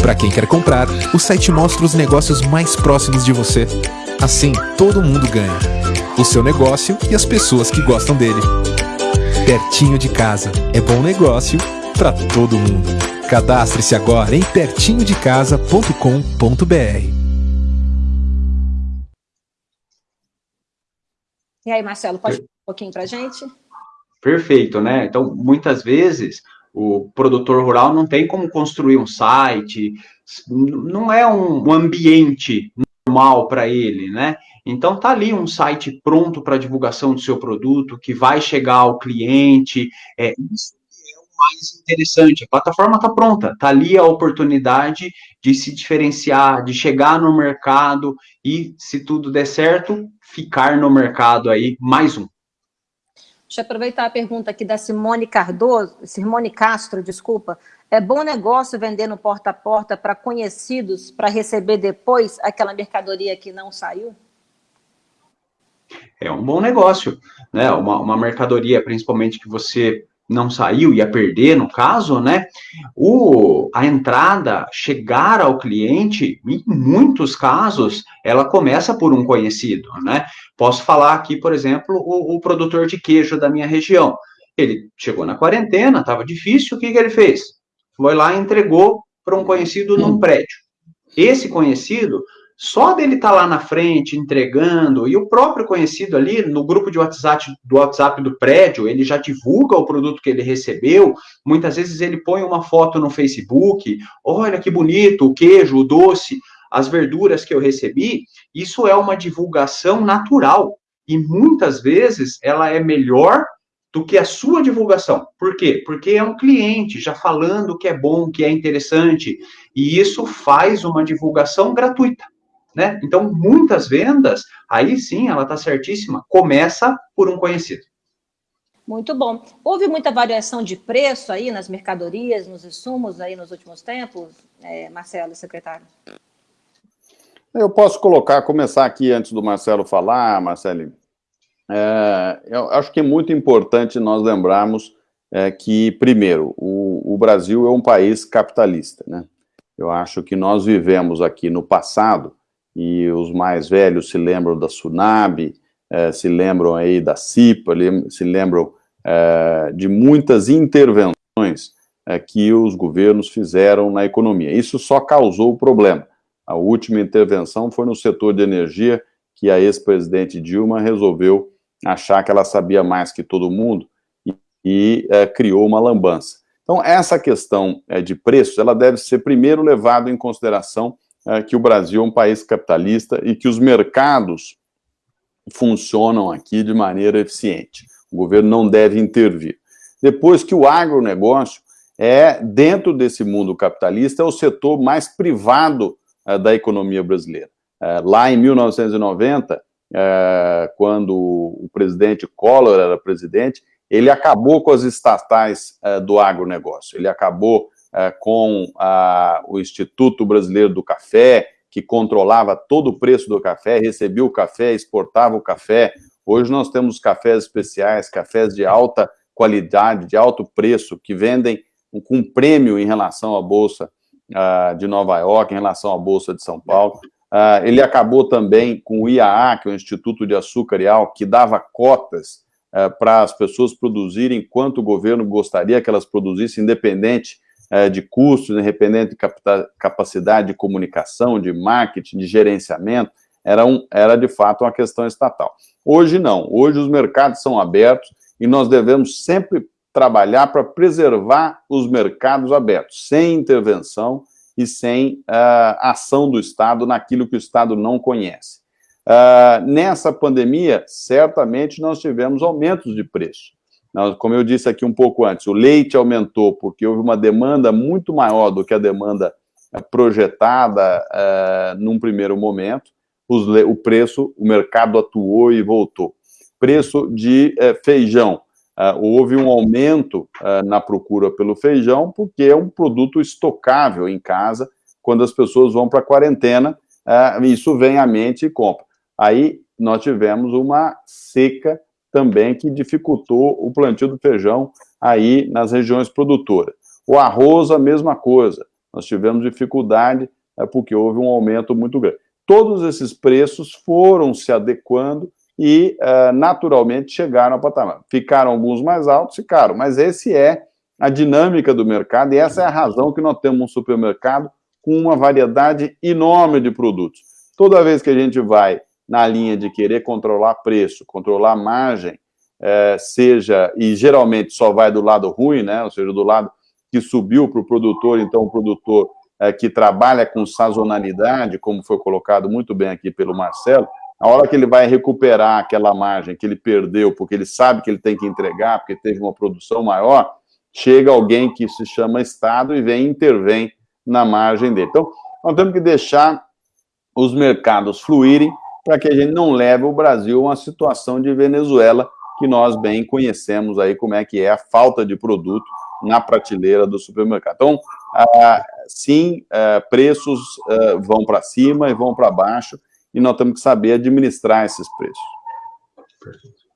Para quem quer comprar, o site mostra os negócios mais próximos de você. Assim, todo mundo ganha. O seu negócio e as pessoas que gostam dele. Pertinho de casa. É bom negócio para todo mundo. Cadastre-se agora em pertinhodecasa.com.br. E aí, Marcelo, pode falar um pouquinho para a gente? Perfeito, né? Então, muitas vezes o produtor rural não tem como construir um site, não é um, ambiente normal para ele, né? Então tá ali um site pronto para divulgação do seu produto, que vai chegar ao cliente. É, isso é o mais interessante. A plataforma está pronta, tá ali a oportunidade de se diferenciar, de chegar no mercado e, se tudo der certo, ficar no mercado aí mais um. Deixa eu aproveitar a pergunta aqui da Simone Cardoso, Simone Castro, desculpa. É bom negócio vender no porta a porta para conhecidos para receber depois aquela mercadoria que não saiu? É um bom negócio, né? Uma, uma mercadoria, principalmente que você não saiu, ia perder, no caso, né? O, a entrada, chegar ao cliente, em muitos casos, ela começa por um conhecido, né? Posso falar aqui, por exemplo, o, o produtor de queijo da minha região. Ele chegou na quarentena, estava difícil, o que, que ele fez? Foi lá e entregou para um conhecido num prédio. Esse conhecido só dele estar tá lá na frente entregando, e o próprio conhecido ali no grupo de WhatsApp do WhatsApp do prédio, ele já divulga o produto que ele recebeu. Muitas vezes ele põe uma foto no Facebook, olha que bonito, o queijo, o doce, as verduras que eu recebi. Isso é uma divulgação natural. E muitas vezes ela é melhor do que a sua divulgação. Por quê? Porque é um cliente já falando que é bom, que é interessante, e isso faz uma divulgação gratuita. Né? Então, muitas vendas, aí sim, ela está certíssima, começa por um conhecido. Muito bom. Houve muita variação de preço aí nas mercadorias, nos insumos aí nos últimos tempos, é, Marcelo, secretário? Eu posso colocar, começar aqui antes do Marcelo falar, Marcelo. É, eu acho que é muito importante nós lembrarmos é, que, primeiro, o, o, Brasil é um país capitalista, né? Eu acho que nós vivemos aqui no passado e os mais velhos se lembram da Sunab, eh, se lembram aí da CIPA, se lembram eh, de muitas intervenções eh, que os governos fizeram na economia. Isso só causou o problema. A última intervenção foi no setor de energia, que a ex-presidente Dilma resolveu achar que ela sabia mais que todo mundo e, e criou uma lambança. Então, essa questão de preços, ela deve ser primeiro levada em consideração é, que o Brasil é um país capitalista e que os mercados funcionam aqui de maneira eficiente. O governo não deve intervir. Depois que o agronegócio é, dentro desse mundo capitalista, é o setor mais privado é, da economia brasileira. É, lá em 1990, é, quando o presidente Collor era presidente, ele acabou com as estatais é, do agronegócio, ele acabou com a, o Instituto Brasileiro do Café, que controlava todo o preço do café, recebia o café, exportava o café. Hoje nós temos cafés especiais, cafés de alta qualidade, de alto preço, que vendem com prêmio em relação à Bolsa uh, de Nova York, em relação à Bolsa de São Paulo. Uh, ele acabou também com o IAA, que é o Instituto de Açúcar e Álcool, que dava cotas uh, para as pessoas produzirem quanto o governo gostaria que elas produzissem, independente é, de custos, independente de capacidade de comunicação, de marketing, de gerenciamento, era, um, era de fato uma questão estatal. Hoje não, hoje os mercados são abertos e nós devemos sempre trabalhar para preservar os mercados abertos, sem intervenção e sem uh, ação do Estado naquilo que o Estado não conhece. Uh, nessa pandemia, certamente nós tivemos aumentos de preço. Como eu disse aqui um pouco antes, o leite aumentou porque houve uma demanda muito maior do que a demanda projetada uh, num primeiro momento, os, o preço, o mercado atuou e voltou. Preço de uh, feijão, uh, houve um aumento na procura pelo feijão, porque é um produto estocável em casa, quando as pessoas vão para a quarentena, isso vem à mente e compra. Aí nós tivemos uma seca também que dificultou o plantio do feijão aí nas regiões produtoras. O arroz, a mesma coisa. Nós tivemos dificuldade é, porque houve um aumento muito grande. Todos esses preços foram se adequando e, é, naturalmente, chegaram ao patamar. Ficaram alguns mais altos, ficaram, mas esse é a dinâmica do mercado e essa é a razão que nós temos um supermercado com uma variedade enorme de produtos. Toda vez que a gente vai na linha de querer controlar preço, controlar margem, é, seja, e geralmente só vai do lado ruim, né, ou seja, do lado que subiu para o produtor, então o produtor é, que trabalha com sazonalidade, como foi colocado muito bem aqui pelo Marcelo, a hora que ele vai recuperar aquela margem que ele perdeu, porque ele sabe que ele tem que entregar, porque teve uma produção maior, chega alguém que se chama Estado e vem e intervém na margem dele. Então, nós temos que deixar os mercados fluírem para que a gente não leve o Brasil a uma situação de Venezuela, que nós bem conhecemos aí como é que é a falta de produto na prateleira do supermercado. Então, ah, sim, ah, preços ah, vão para cima e vão para baixo, e nós temos que saber administrar esses preços. Perfeito.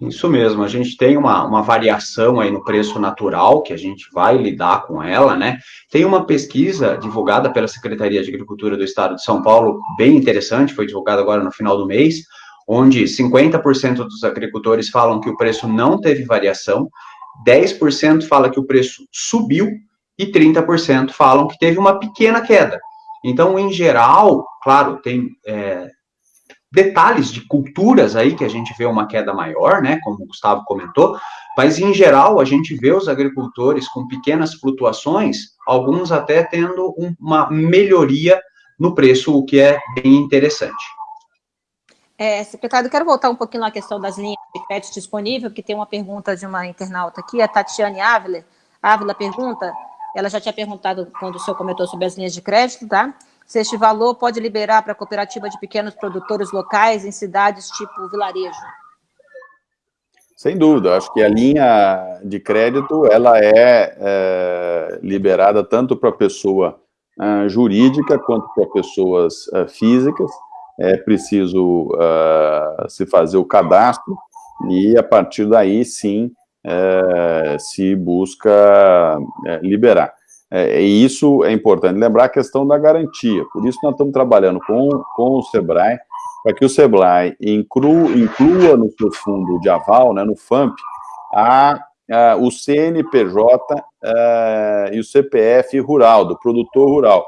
Isso mesmo, a gente tem uma, uma variação aí no preço natural, que a gente vai lidar com ela, né? Tem uma pesquisa divulgada pela Secretaria de Agricultura do Estado de São Paulo, bem interessante, foi divulgada agora no final do mês, onde 50% dos agricultores falam que o preço não teve variação, 10% fala que o preço subiu e 30% falam que teve uma pequena queda. Então, em geral, claro, tem é, detalhes de culturas aí que a gente vê uma queda maior, né, como o Gustavo comentou, mas em geral a gente vê os agricultores com pequenas flutuações, alguns até tendo uma melhoria no preço, o que é bem interessante. É, secretário, quero voltar um pouquinho na questão das linhas de crédito disponível, porque tem uma pergunta de uma internauta aqui, a Tatiane Ávila. Ávila pergunta, ela já tinha perguntado quando o senhor comentou sobre as linhas de crédito, tá? Se este valor pode liberar para a cooperativa de pequenos produtores locais em cidades tipo vilarejo. Sem dúvida, acho que a linha de crédito ela é, é liberada tanto para pessoa uh, jurídica quanto para pessoas uh, físicas é preciso uh, se fazer o cadastro e, a partir daí, sim, é, se busca é, liberar. É, e isso é importante lembrar a questão da garantia. Por isso, nós estamos trabalhando com, com o SEBRAE, para que o SEBRAE inclua, inclua no seu fundo de aval, né, no FAMP, a, a o CNPJ a, é, e o CPF rural, do produtor rural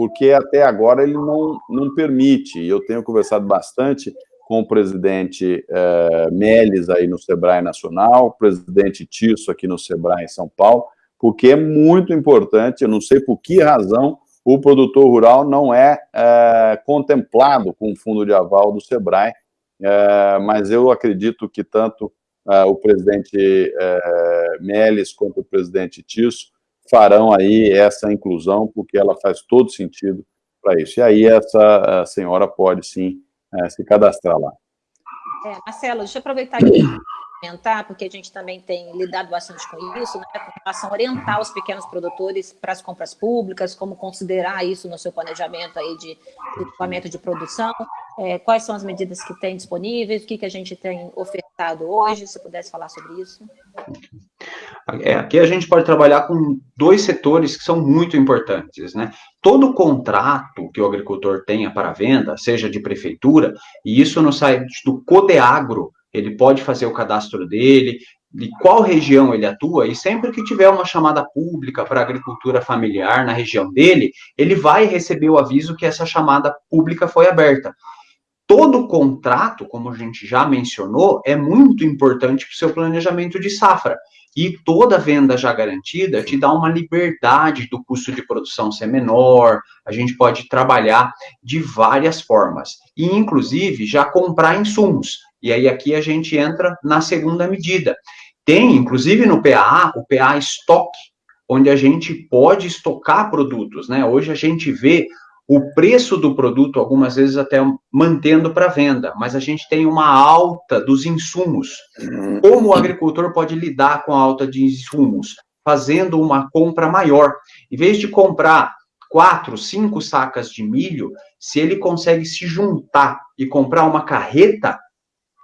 porque até agora ele não, não permite, eu tenho conversado bastante com o presidente eh, Meles aí no Sebrae Nacional, o presidente Tisso aqui no Sebrae em São Paulo, porque é muito importante, eu não sei por que razão o produtor rural não é, é contemplado com o fundo de aval do Sebrae, é, mas eu acredito que tanto é, o presidente Meles quanto o presidente Tisso farão aí essa inclusão, porque ela faz todo sentido para isso. E aí essa senhora pode, sim, é, se cadastrar lá. É, Marcelo, deixa eu aproveitar aqui comentar, porque a gente também tem lidado bastante com isso, né, com relação a orientar os pequenos produtores para as compras públicas, como considerar isso no seu planejamento aí de equipamento de produção, é, quais são as medidas que tem disponíveis, o que, que a gente tem ofertado hoje, se pudesse falar sobre isso. É, aqui a gente pode trabalhar com dois setores que são muito importantes, né? Todo contrato que o agricultor tenha para venda, seja de prefeitura, e isso no site do Codeagro, ele pode fazer o cadastro dele, de qual região ele atua, e sempre que tiver uma chamada pública para agricultura familiar na região dele, ele vai receber o aviso que essa chamada pública foi aberta. Todo contrato, como a gente já mencionou, é muito importante para o seu planejamento de safra. E toda venda já garantida te dá uma liberdade do custo de produção ser menor, a gente pode trabalhar de várias formas. E, inclusive, já comprar insumos. E aí aqui a gente entra na segunda medida. Tem, inclusive no PAA, o PA Stock, onde a gente pode estocar produtos, né? Hoje a gente vê o preço do produto, algumas vezes até mantendo para venda, mas a gente tem uma alta dos insumos. Como o agricultor pode lidar com a alta de insumos? Fazendo uma compra maior. Em vez de comprar quatro, cinco sacas de milho, se ele consegue se juntar e comprar uma carreta,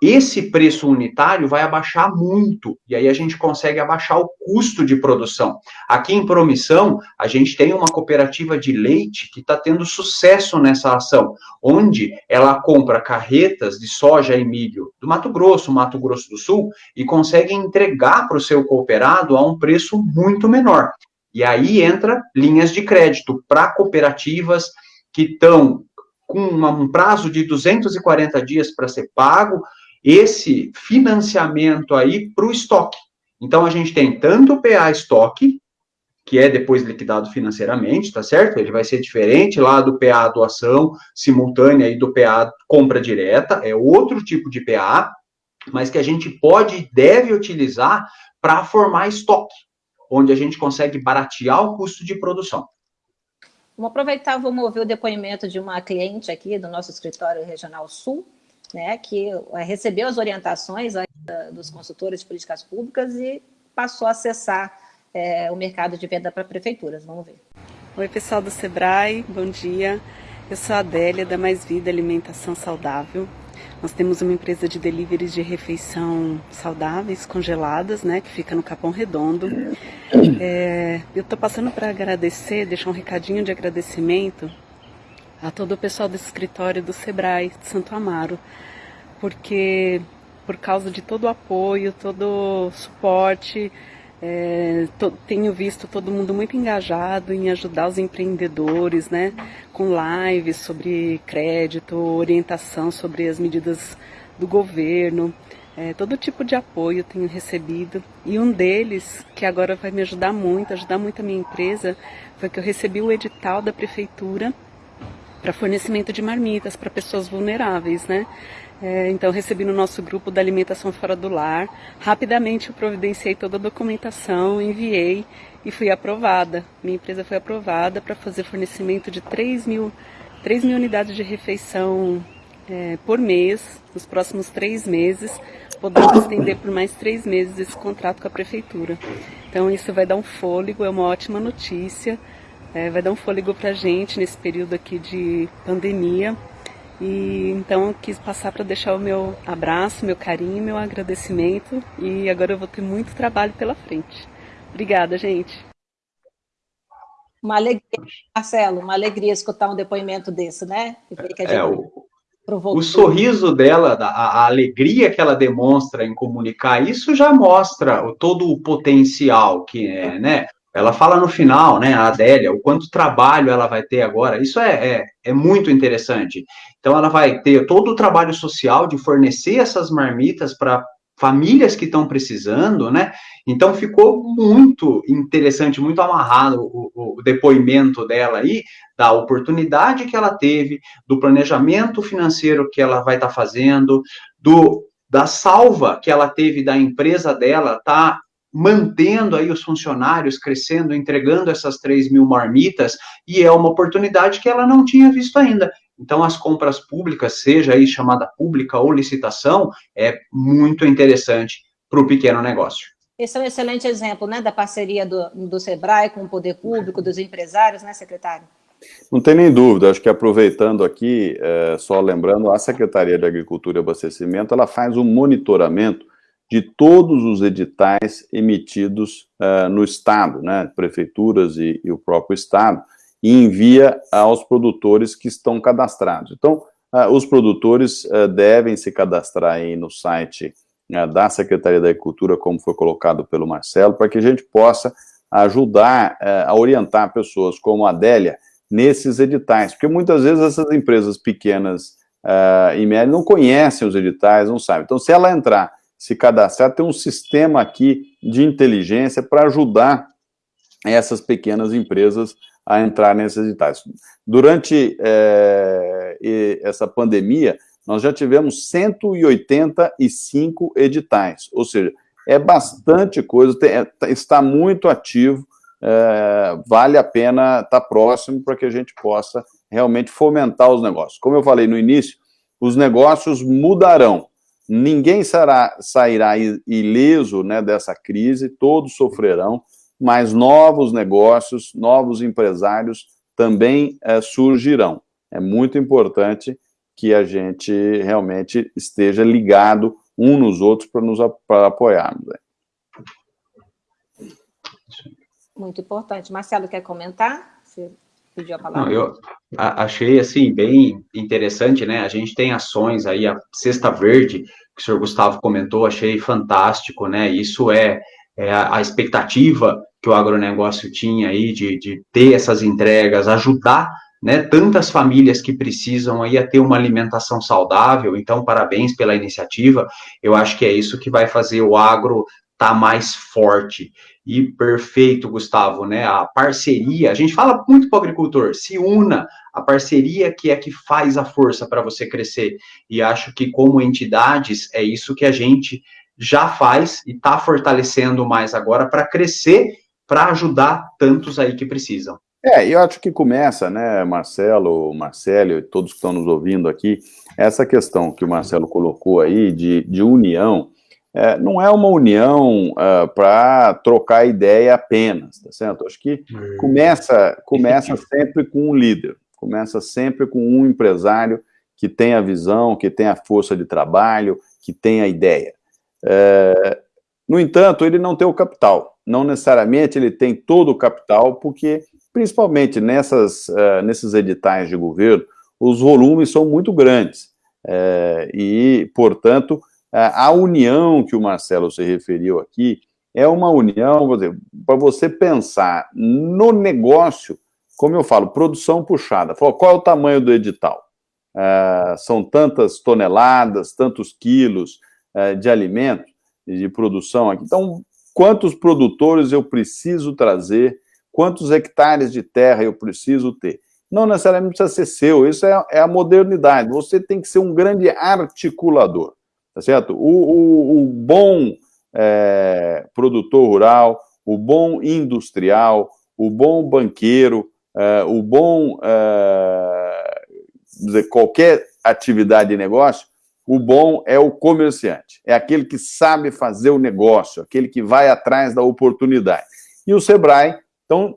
esse preço unitário vai abaixar muito, e aí a gente consegue abaixar o custo de produção. Aqui em Promissão, a gente tem uma cooperativa de leite que está tendo sucesso nessa ação, onde ela compra carretas de soja e milho do Mato Grosso, Mato Grosso do Sul, e consegue entregar para o seu cooperado a um preço muito menor. E aí entra linhas de crédito para cooperativas que estão com um prazo de 240 dias para ser pago, esse financiamento aí para o estoque. Então, a gente tem tanto o PA estoque, que é depois liquidado financeiramente, tá certo? Ele vai ser diferente lá do PA doação simultânea e do PA compra direta, é outro tipo de PA, mas que a gente pode e deve utilizar para formar estoque, onde a gente consegue baratear o custo de produção. Vamos aproveitar, vamos ouvir o depoimento de uma cliente aqui do nosso escritório regional sul, né, que eh, recebeu as orientações dos consultores de políticas públicas e passou a acessar é, o mercado de venda para prefeituras. Vamos ver. Oi, pessoal do Sebrae, bom dia. Eu sou a Adélia, da Mais Vida Alimentação Saudável. Nós temos uma empresa de deliveries de refeição saudáveis, congeladas, né, que fica no Capão Redondo. É, eu estou passando para agradecer, deixar um recadinho de agradecimento a todo o pessoal do escritório do Sebrae de Santo Amaro, porque por causa de todo o apoio, todo o suporte, é, to, tenho visto todo mundo muito engajado em ajudar os empreendedores, né, com lives sobre crédito, orientação sobre as medidas do governo, é, todo tipo de apoio tenho recebido. E um deles, que agora vai me ajudar muito, ajudar muito a minha empresa, foi que eu recebi o edital da prefeitura para fornecimento de marmitas para pessoas vulneráveis, né? É, então recebi no nosso grupo da alimentação fora do lar. Rapidamente eu providenciei toda a documentação, enviei e fui aprovada. Minha empresa foi aprovada para fazer fornecimento de 3 mil, 3 mil unidades de refeição é, por mês, nos próximos três meses, podendo estender por mais três meses esse contrato com a prefeitura. Então isso vai dar um fôlego, é uma ótima notícia é, vai dar um fôlego para a gente nesse período aqui de pandemia. E então eu quis passar para deixar o meu abraço, meu carinho, meu agradecimento. E agora eu vou ter muito trabalho pela frente. Obrigada, gente. Uma alegria, Marcelo, uma alegria escutar um depoimento desse, né? é, o, o sorriso dela, a, a, alegria que ela demonstra em comunicar, isso já mostra todo o potencial que é, né? Ela fala no final, né, a Adélia, o quanto trabalho ela vai ter agora. Isso é, é, é muito interessante. Então, ela vai ter todo o trabalho social de fornecer essas marmitas para famílias que estão precisando, né? Então ficou muito interessante, muito amarrado o, o, depoimento dela aí, da oportunidade que ela teve, do planejamento financeiro que ela vai estar tá fazendo, do da salva que ela teve da empresa dela, tá mantendo aí os funcionários crescendo, entregando essas 3 mil marmitas, e é uma oportunidade que ela não tinha visto ainda. Então, as compras públicas, seja aí chamada pública ou licitação, é muito interessante para o pequeno negócio. Esse é um excelente exemplo, né, da parceria do, do SEBRAE com o poder público, dos empresários, né, secretário? Não tem nem dúvida, acho que aproveitando aqui, é, só lembrando, a Secretaria de Agricultura e Abastecimento, ela faz um monitoramento de todos os editais emitidos uh, no Estado, né, prefeituras e, e, o próprio Estado, e envia aos produtores que estão cadastrados. Então, uh, os produtores uh, devem se cadastrar aí no site da Secretaria da Agricultura, como foi colocado pelo Marcelo, para que a gente possa ajudar a orientar pessoas como a Adélia nesses editais, porque muitas vezes essas empresas pequenas e médias não conhecem os editais, não sabem. Então, se ela entrar se cadastrar, tem um sistema aqui de inteligência para ajudar essas pequenas empresas a entrar nesses editais. Durante é, essa pandemia, nós já tivemos 185 editais, ou seja, é bastante coisa, tem, é, está muito ativo é, vale a pena estar próximo para que a gente possa realmente fomentar os negócios. Como eu falei no início, os negócios mudarão. Ninguém será, sairá ileso né, dessa crise, todos sofrerão, mas novos negócios, novos empresários também é, surgirão. É muito importante que a gente realmente esteja ligado um nos outros para nos apoiarmos. Né? Muito importante. Marcelo, quer comentar? Você pediu a palavra. Não, eu achei, assim, bem interessante, né? A gente tem ações aí, a Cesta Verde, que o senhor Gustavo comentou, achei fantástico, né? Isso é, é a, expectativa que o agronegócio tinha aí de, de ter essas entregas, ajudar né, tantas famílias que precisam aí a ter uma alimentação saudável, então parabéns pela iniciativa, eu acho que é isso que vai fazer o agro tá mais forte. E perfeito, Gustavo, né? A parceria, a gente fala muito para o agricultor, se una, a parceria que é que faz a força para você crescer. E acho que, como entidades, é isso que a gente já faz e está fortalecendo mais agora para crescer, para ajudar tantos aí que precisam. É, eu acho que começa, né, Marcelo, Marcelo e todos que estão nos ouvindo aqui, essa questão que o Marcelo colocou aí de, de união, é, não é uma união uh, para trocar ideia apenas, tá certo? Acho que hum. começa, começa *laughs* sempre com um líder, começa sempre com um empresário que tem a visão, que tem a força de trabalho, que tem a ideia. É, no entanto, ele não tem o capital, não necessariamente ele tem todo o capital, porque, principalmente nessas, uh, nesses editais de governo, os volumes são muito grandes, é, e, portanto, é, a união que o Marcelo se referiu aqui é uma união, para você pensar no negócio, como eu falo, produção puxada. Qual é o tamanho do edital? É, são tantas toneladas, tantos quilos é, de alimento, de produção aqui. Então, quantos produtores eu preciso trazer, quantos hectares de terra eu preciso ter? Não necessariamente precisa ser seu, isso é, é a modernidade. Você tem que ser um grande articulador tá certo? O, o, o bom é, produtor rural, o bom industrial, o bom banqueiro, é, o bom, é, qualquer atividade de negócio, o bom é o comerciante, é aquele que sabe fazer o negócio, aquele que vai atrás da oportunidade. E o Sebrae, então,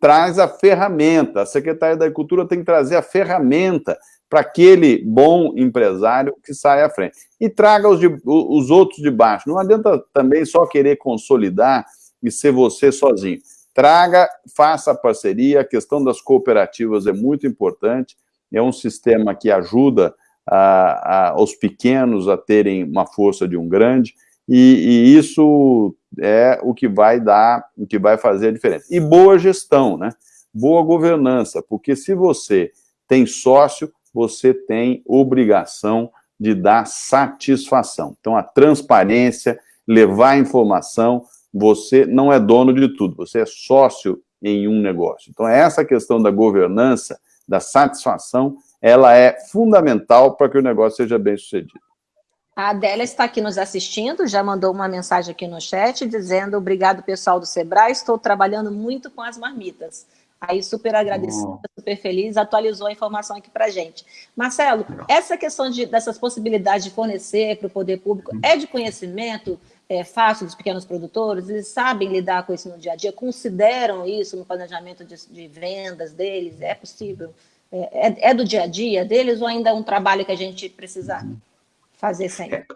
traz a ferramenta, a Secretaria da Agricultura tem que trazer a ferramenta para aquele bom empresário que sai à frente. E traga os, de, os outros de baixo. Não adianta também só querer consolidar e ser você sozinho. Traga, faça parceria, a questão das cooperativas é muito importante, é um sistema que ajuda a, a, os pequenos a terem uma força de um grande, e, e, isso é o que vai dar, o que vai fazer a diferença. E boa gestão, né? Boa governança, porque se você tem sócio, você tem obrigação de dar satisfação. Então, a transparência, levar informação, você não é dono de tudo, você é sócio em um negócio. Então, essa questão da governança, da satisfação, ela é fundamental para que o negócio seja bem sucedido. A Adélia está aqui nos assistindo, já mandou uma mensagem aqui no chat dizendo obrigado pessoal do Sebrae, estou trabalhando muito com as marmitas. Aí, super agradecida, super feliz, atualizou a informação aqui para gente. Marcelo, essa questão de, dessas possibilidades de fornecer para o poder público é de conhecimento é, fácil dos pequenos produtores? Eles sabem lidar com isso no dia a dia? Consideram isso no planejamento de, de vendas deles? É possível? É, é, é, do dia a dia deles ou ainda é um trabalho que a gente precisa fazer sempre? É,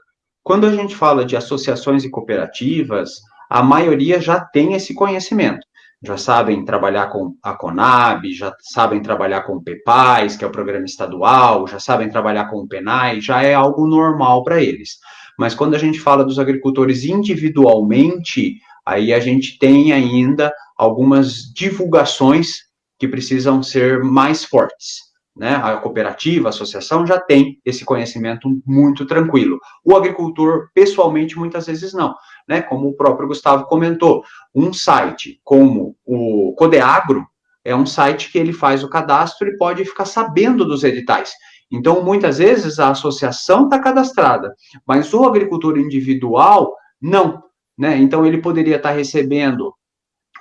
quando a gente fala de associações e cooperativas, a maioria já tem esse conhecimento já sabem trabalhar com a Conab, já sabem trabalhar com o PEPAIS, que é o programa estadual, já sabem trabalhar com o PENAI, já é algo normal para eles. Mas quando a gente fala dos agricultores individualmente, aí a gente tem ainda algumas divulgações que precisam ser mais fortes. Né? A cooperativa, a associação já tem esse conhecimento muito tranquilo. O agricultor, pessoalmente, muitas vezes não né, como o próprio Gustavo comentou. Um site como o Codeagro é um site que ele faz o cadastro e pode ficar sabendo dos editais. Então, muitas vezes, a associação está cadastrada, mas o agricultor individual, não. Né? Então, ele poderia estar tá recebendo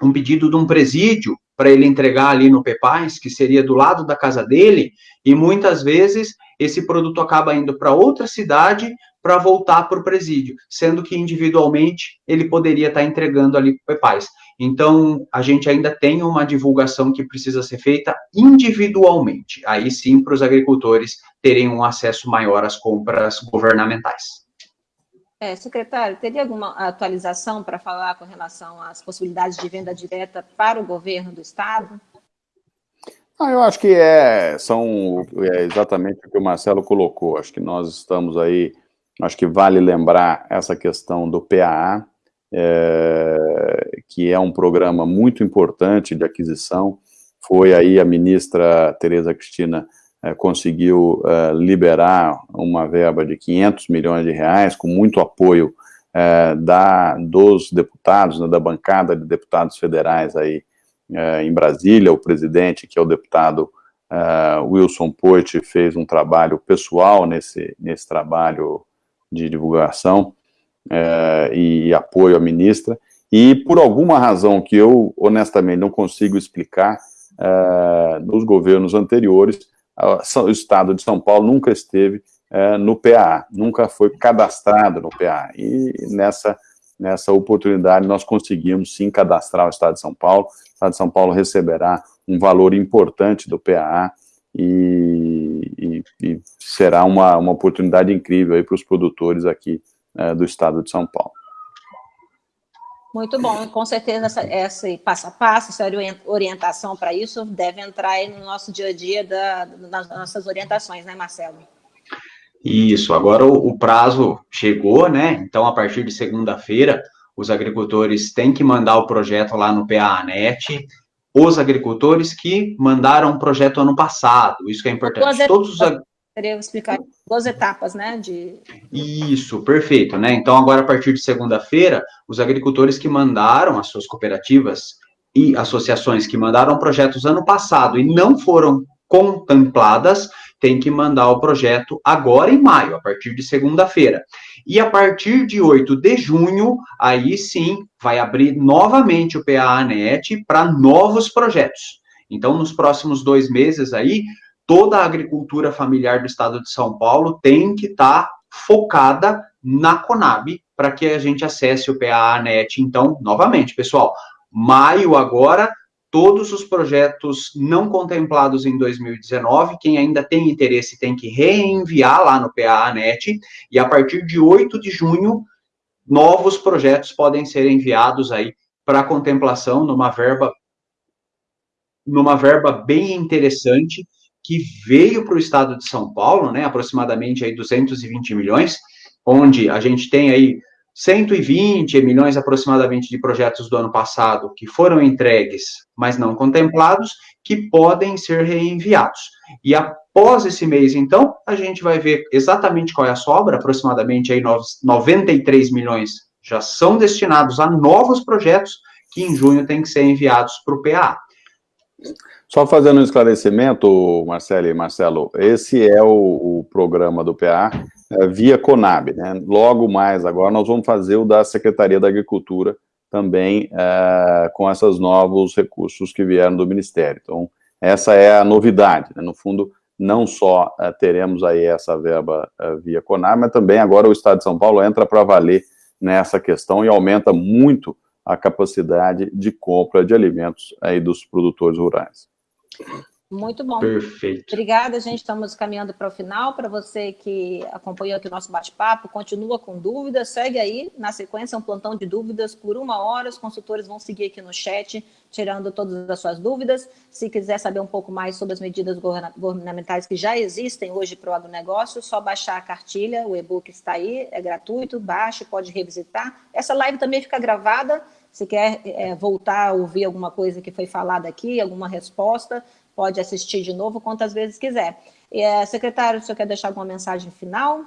um pedido de um presídio para ele entregar ali no Pepais, que seria do lado da casa dele, e muitas vezes esse produto acaba indo para outra cidade para voltar para o presídio, sendo que individualmente ele poderia estar tá entregando ali para o Pepais. Então, a gente ainda tem uma divulgação que precisa ser feita individualmente, aí sim para os agricultores terem um acesso maior às compras governamentais. É, secretário, teria alguma atualização para falar com relação às possibilidades de venda direta para o governo do Estado? Ah, eu acho que é, são é exatamente o que o Marcelo colocou. Acho que nós estamos aí, acho que vale lembrar essa questão do PAA, é, que é um programa muito importante de aquisição. Foi aí a ministra Tereza Cristina conseguiu é, liberar uma verba de 500 milhões de reais, com muito apoio é, da, dos deputados, né, da bancada de deputados federais aí em Brasília, o presidente, que é o deputado Wilson Poit, fez um trabalho pessoal nesse, nesse trabalho de divulgação e apoio à ministra, e por alguma razão que eu, honestamente, não consigo explicar, nos governos anteriores, o estado de São Paulo nunca esteve é, no PA, nunca foi cadastrado no PA. E nessa, nessa oportunidade nós conseguimos sim cadastrar o estado de São Paulo. O estado de São Paulo receberá um valor importante do PA e, e, e será uma, uma oportunidade incrível para os produtores aqui é, do estado de São Paulo. Muito bom, com certeza essa, essa passo a passo, essa orientação para isso deve entrar aí no nosso dia a dia da, das nossas orientações, né, Marcelo? Isso, agora o, o prazo chegou, né? Então, a partir de segunda-feira, os agricultores têm que mandar o projeto lá no PANET, os agricultores que mandaram o projeto ano passado, isso que é importante. Todos os Queria explicar duas etapas, né? De... Isso, perfeito, né? Então, agora, a partir de segunda-feira, os agricultores que mandaram as suas cooperativas e associações que mandaram projetos ano passado e não foram contempladas, têm que mandar o projeto agora em maio, a partir de segunda-feira. E a partir de 8 de junho, aí sim, vai abrir novamente o PAANET para novos projetos. Então, nos próximos dois meses aí, toda a agricultura familiar do estado de São Paulo tem que estar tá focada na Conab para que a gente acesse o PANet. Então, novamente, pessoal, maio agora, todos os projetos não contemplados em 2019, quem ainda tem interesse tem que reenviar lá no PANet, e a partir de 8 de junho, novos projetos podem ser enviados aí para contemplação numa verba numa verba bem interessante que veio para o estado de São Paulo, né, aproximadamente aí 220 milhões, onde a gente tem aí 120 milhões aproximadamente de projetos do ano passado que foram entregues, mas não contemplados, que podem ser reenviados. E após esse mês, então, a gente vai ver exatamente qual é a sobra, aproximadamente aí 93 milhões já são destinados a novos projetos que em junho têm que ser enviados para o PA. Só fazendo um esclarecimento, Marcelo e Marcelo, esse é o, o programa do PA é, via Conab, né? Logo mais agora nós vamos fazer o da Secretaria da Agricultura também é, com esses novos recursos que vieram do Ministério. Então, essa é a novidade, né? No fundo, não só é, teremos aí essa verba é, via Conab, mas também agora o Estado de São Paulo entra para valer nessa questão e aumenta muito a capacidade de compra de alimentos aí dos produtores rurais. Muito bom. Perfeito. Obrigada, gente. Estamos caminhando para o final. Para você que acompanhou aqui o nosso bate-papo, continua com dúvidas, segue aí. Na sequência, um plantão de dúvidas por uma hora. Os consultores vão seguir aqui no chat, tirando todas as suas dúvidas. Se quiser saber um pouco mais sobre as medidas governamentais que já existem hoje para o agronegócio, só baixar a cartilha, o e-book está aí, é gratuito, baixe, pode revisitar. Essa live também fica gravada se quer é, voltar a ouvir alguma coisa que foi falada aqui, alguma resposta, pode assistir de novo quantas vezes quiser. É, secretário, o senhor quer deixar alguma mensagem final?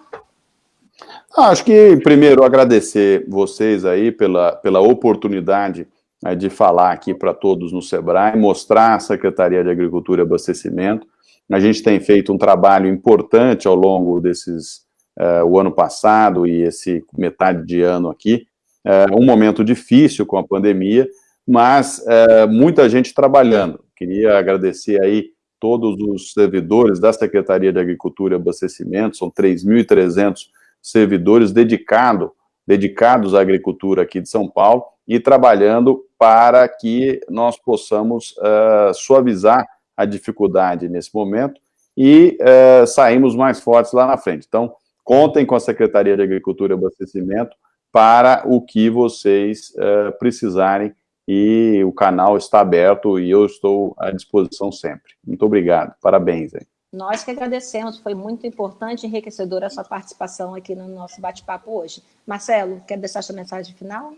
Ah, acho que, primeiro, agradecer vocês aí pela, pela oportunidade né, de falar aqui para todos no SEBRAE, mostrar a Secretaria de Agricultura e Abastecimento. A gente tem feito um trabalho importante ao longo desses, uh, o ano passado e esse metade de ano aqui, é um momento difícil com a pandemia, mas é, muita gente trabalhando. Queria agradecer aí todos os servidores da Secretaria de Agricultura e Abastecimento, são 3.300 servidores dedicado, dedicados à agricultura aqui de São Paulo e trabalhando para que nós possamos uh, suavizar a dificuldade nesse momento e uh, saímos mais fortes lá na frente. Então, contem com a Secretaria de Agricultura e Abastecimento para o que vocês uh, precisarem e o canal está aberto e eu estou à disposição sempre. Muito obrigado, parabéns. Hein? Nós que agradecemos, foi muito importante e enriquecedora a sua participação aqui no nosso bate-papo hoje. Marcelo, quer deixar sua mensagem final?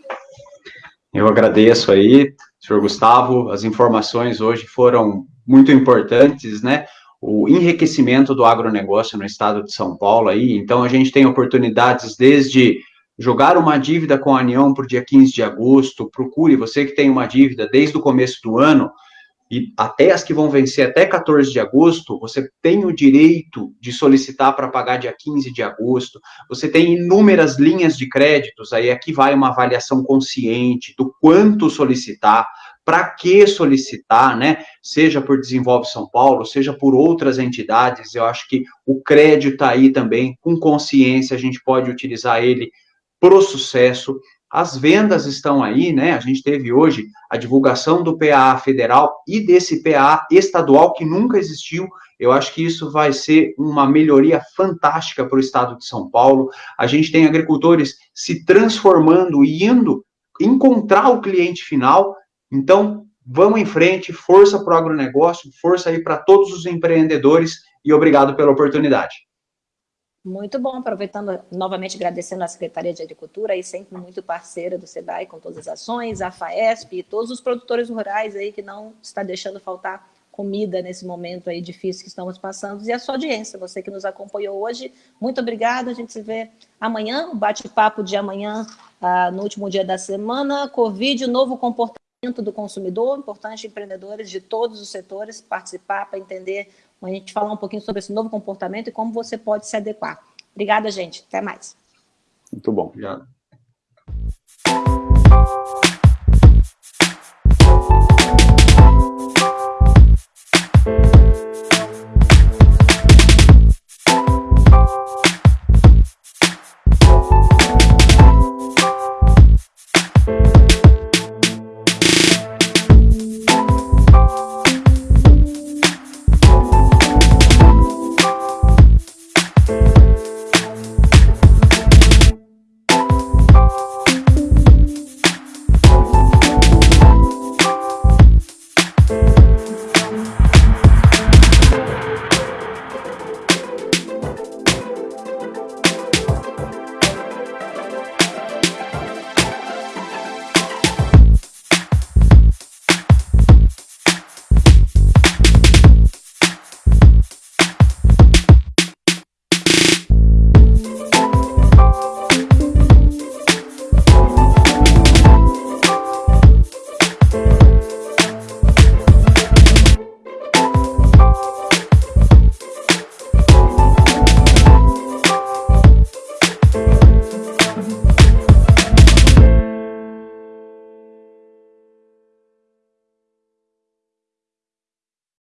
Eu agradeço aí, senhor Gustavo, as informações hoje foram muito importantes, né? O enriquecimento do agronegócio no estado de São Paulo aí, então a gente tem oportunidades desde jogar uma dívida com a União o dia 15 de agosto, procure, você que tem uma dívida desde o começo do ano, e até as que vão vencer até 14 de agosto, você tem o direito de solicitar para pagar dia 15 de agosto. Você tem inúmeras linhas de créditos, aí aqui vai uma avaliação consciente do quanto solicitar, para que solicitar, né? Seja por Desenvolve São Paulo, seja por outras entidades. Eu acho que o crédito está aí também, com consciência, a gente pode utilizar ele para o sucesso. As vendas estão aí, né? A gente teve hoje a divulgação do PA federal e desse PA estadual que nunca existiu. Eu acho que isso vai ser uma melhoria fantástica para o estado de São Paulo. A gente tem agricultores se transformando e indo encontrar o cliente final. Então, vamos em frente, força para o agronegócio, força aí para todos os empreendedores e obrigado pela oportunidade. Muito bom, aproveitando novamente agradecendo a Secretaria de Agricultura, aí sempre muito parceira do SEBRAE com todas as ações, a FAESP e todos os produtores rurais aí que não está deixando faltar comida nesse momento aí difícil que estamos passando, e a sua audiência, você que nos acompanhou hoje, muito obrigada, a gente se vê amanhã, o bate-papo de amanhã, ah, no último dia da semana, Covid, novo comportamento do consumidor, importante empreendedores de todos os setores participar para entender a gente falar um pouquinho sobre esse novo comportamento e como você pode se adequar. Obrigada, gente. Até mais. Muito bom. Obrigado.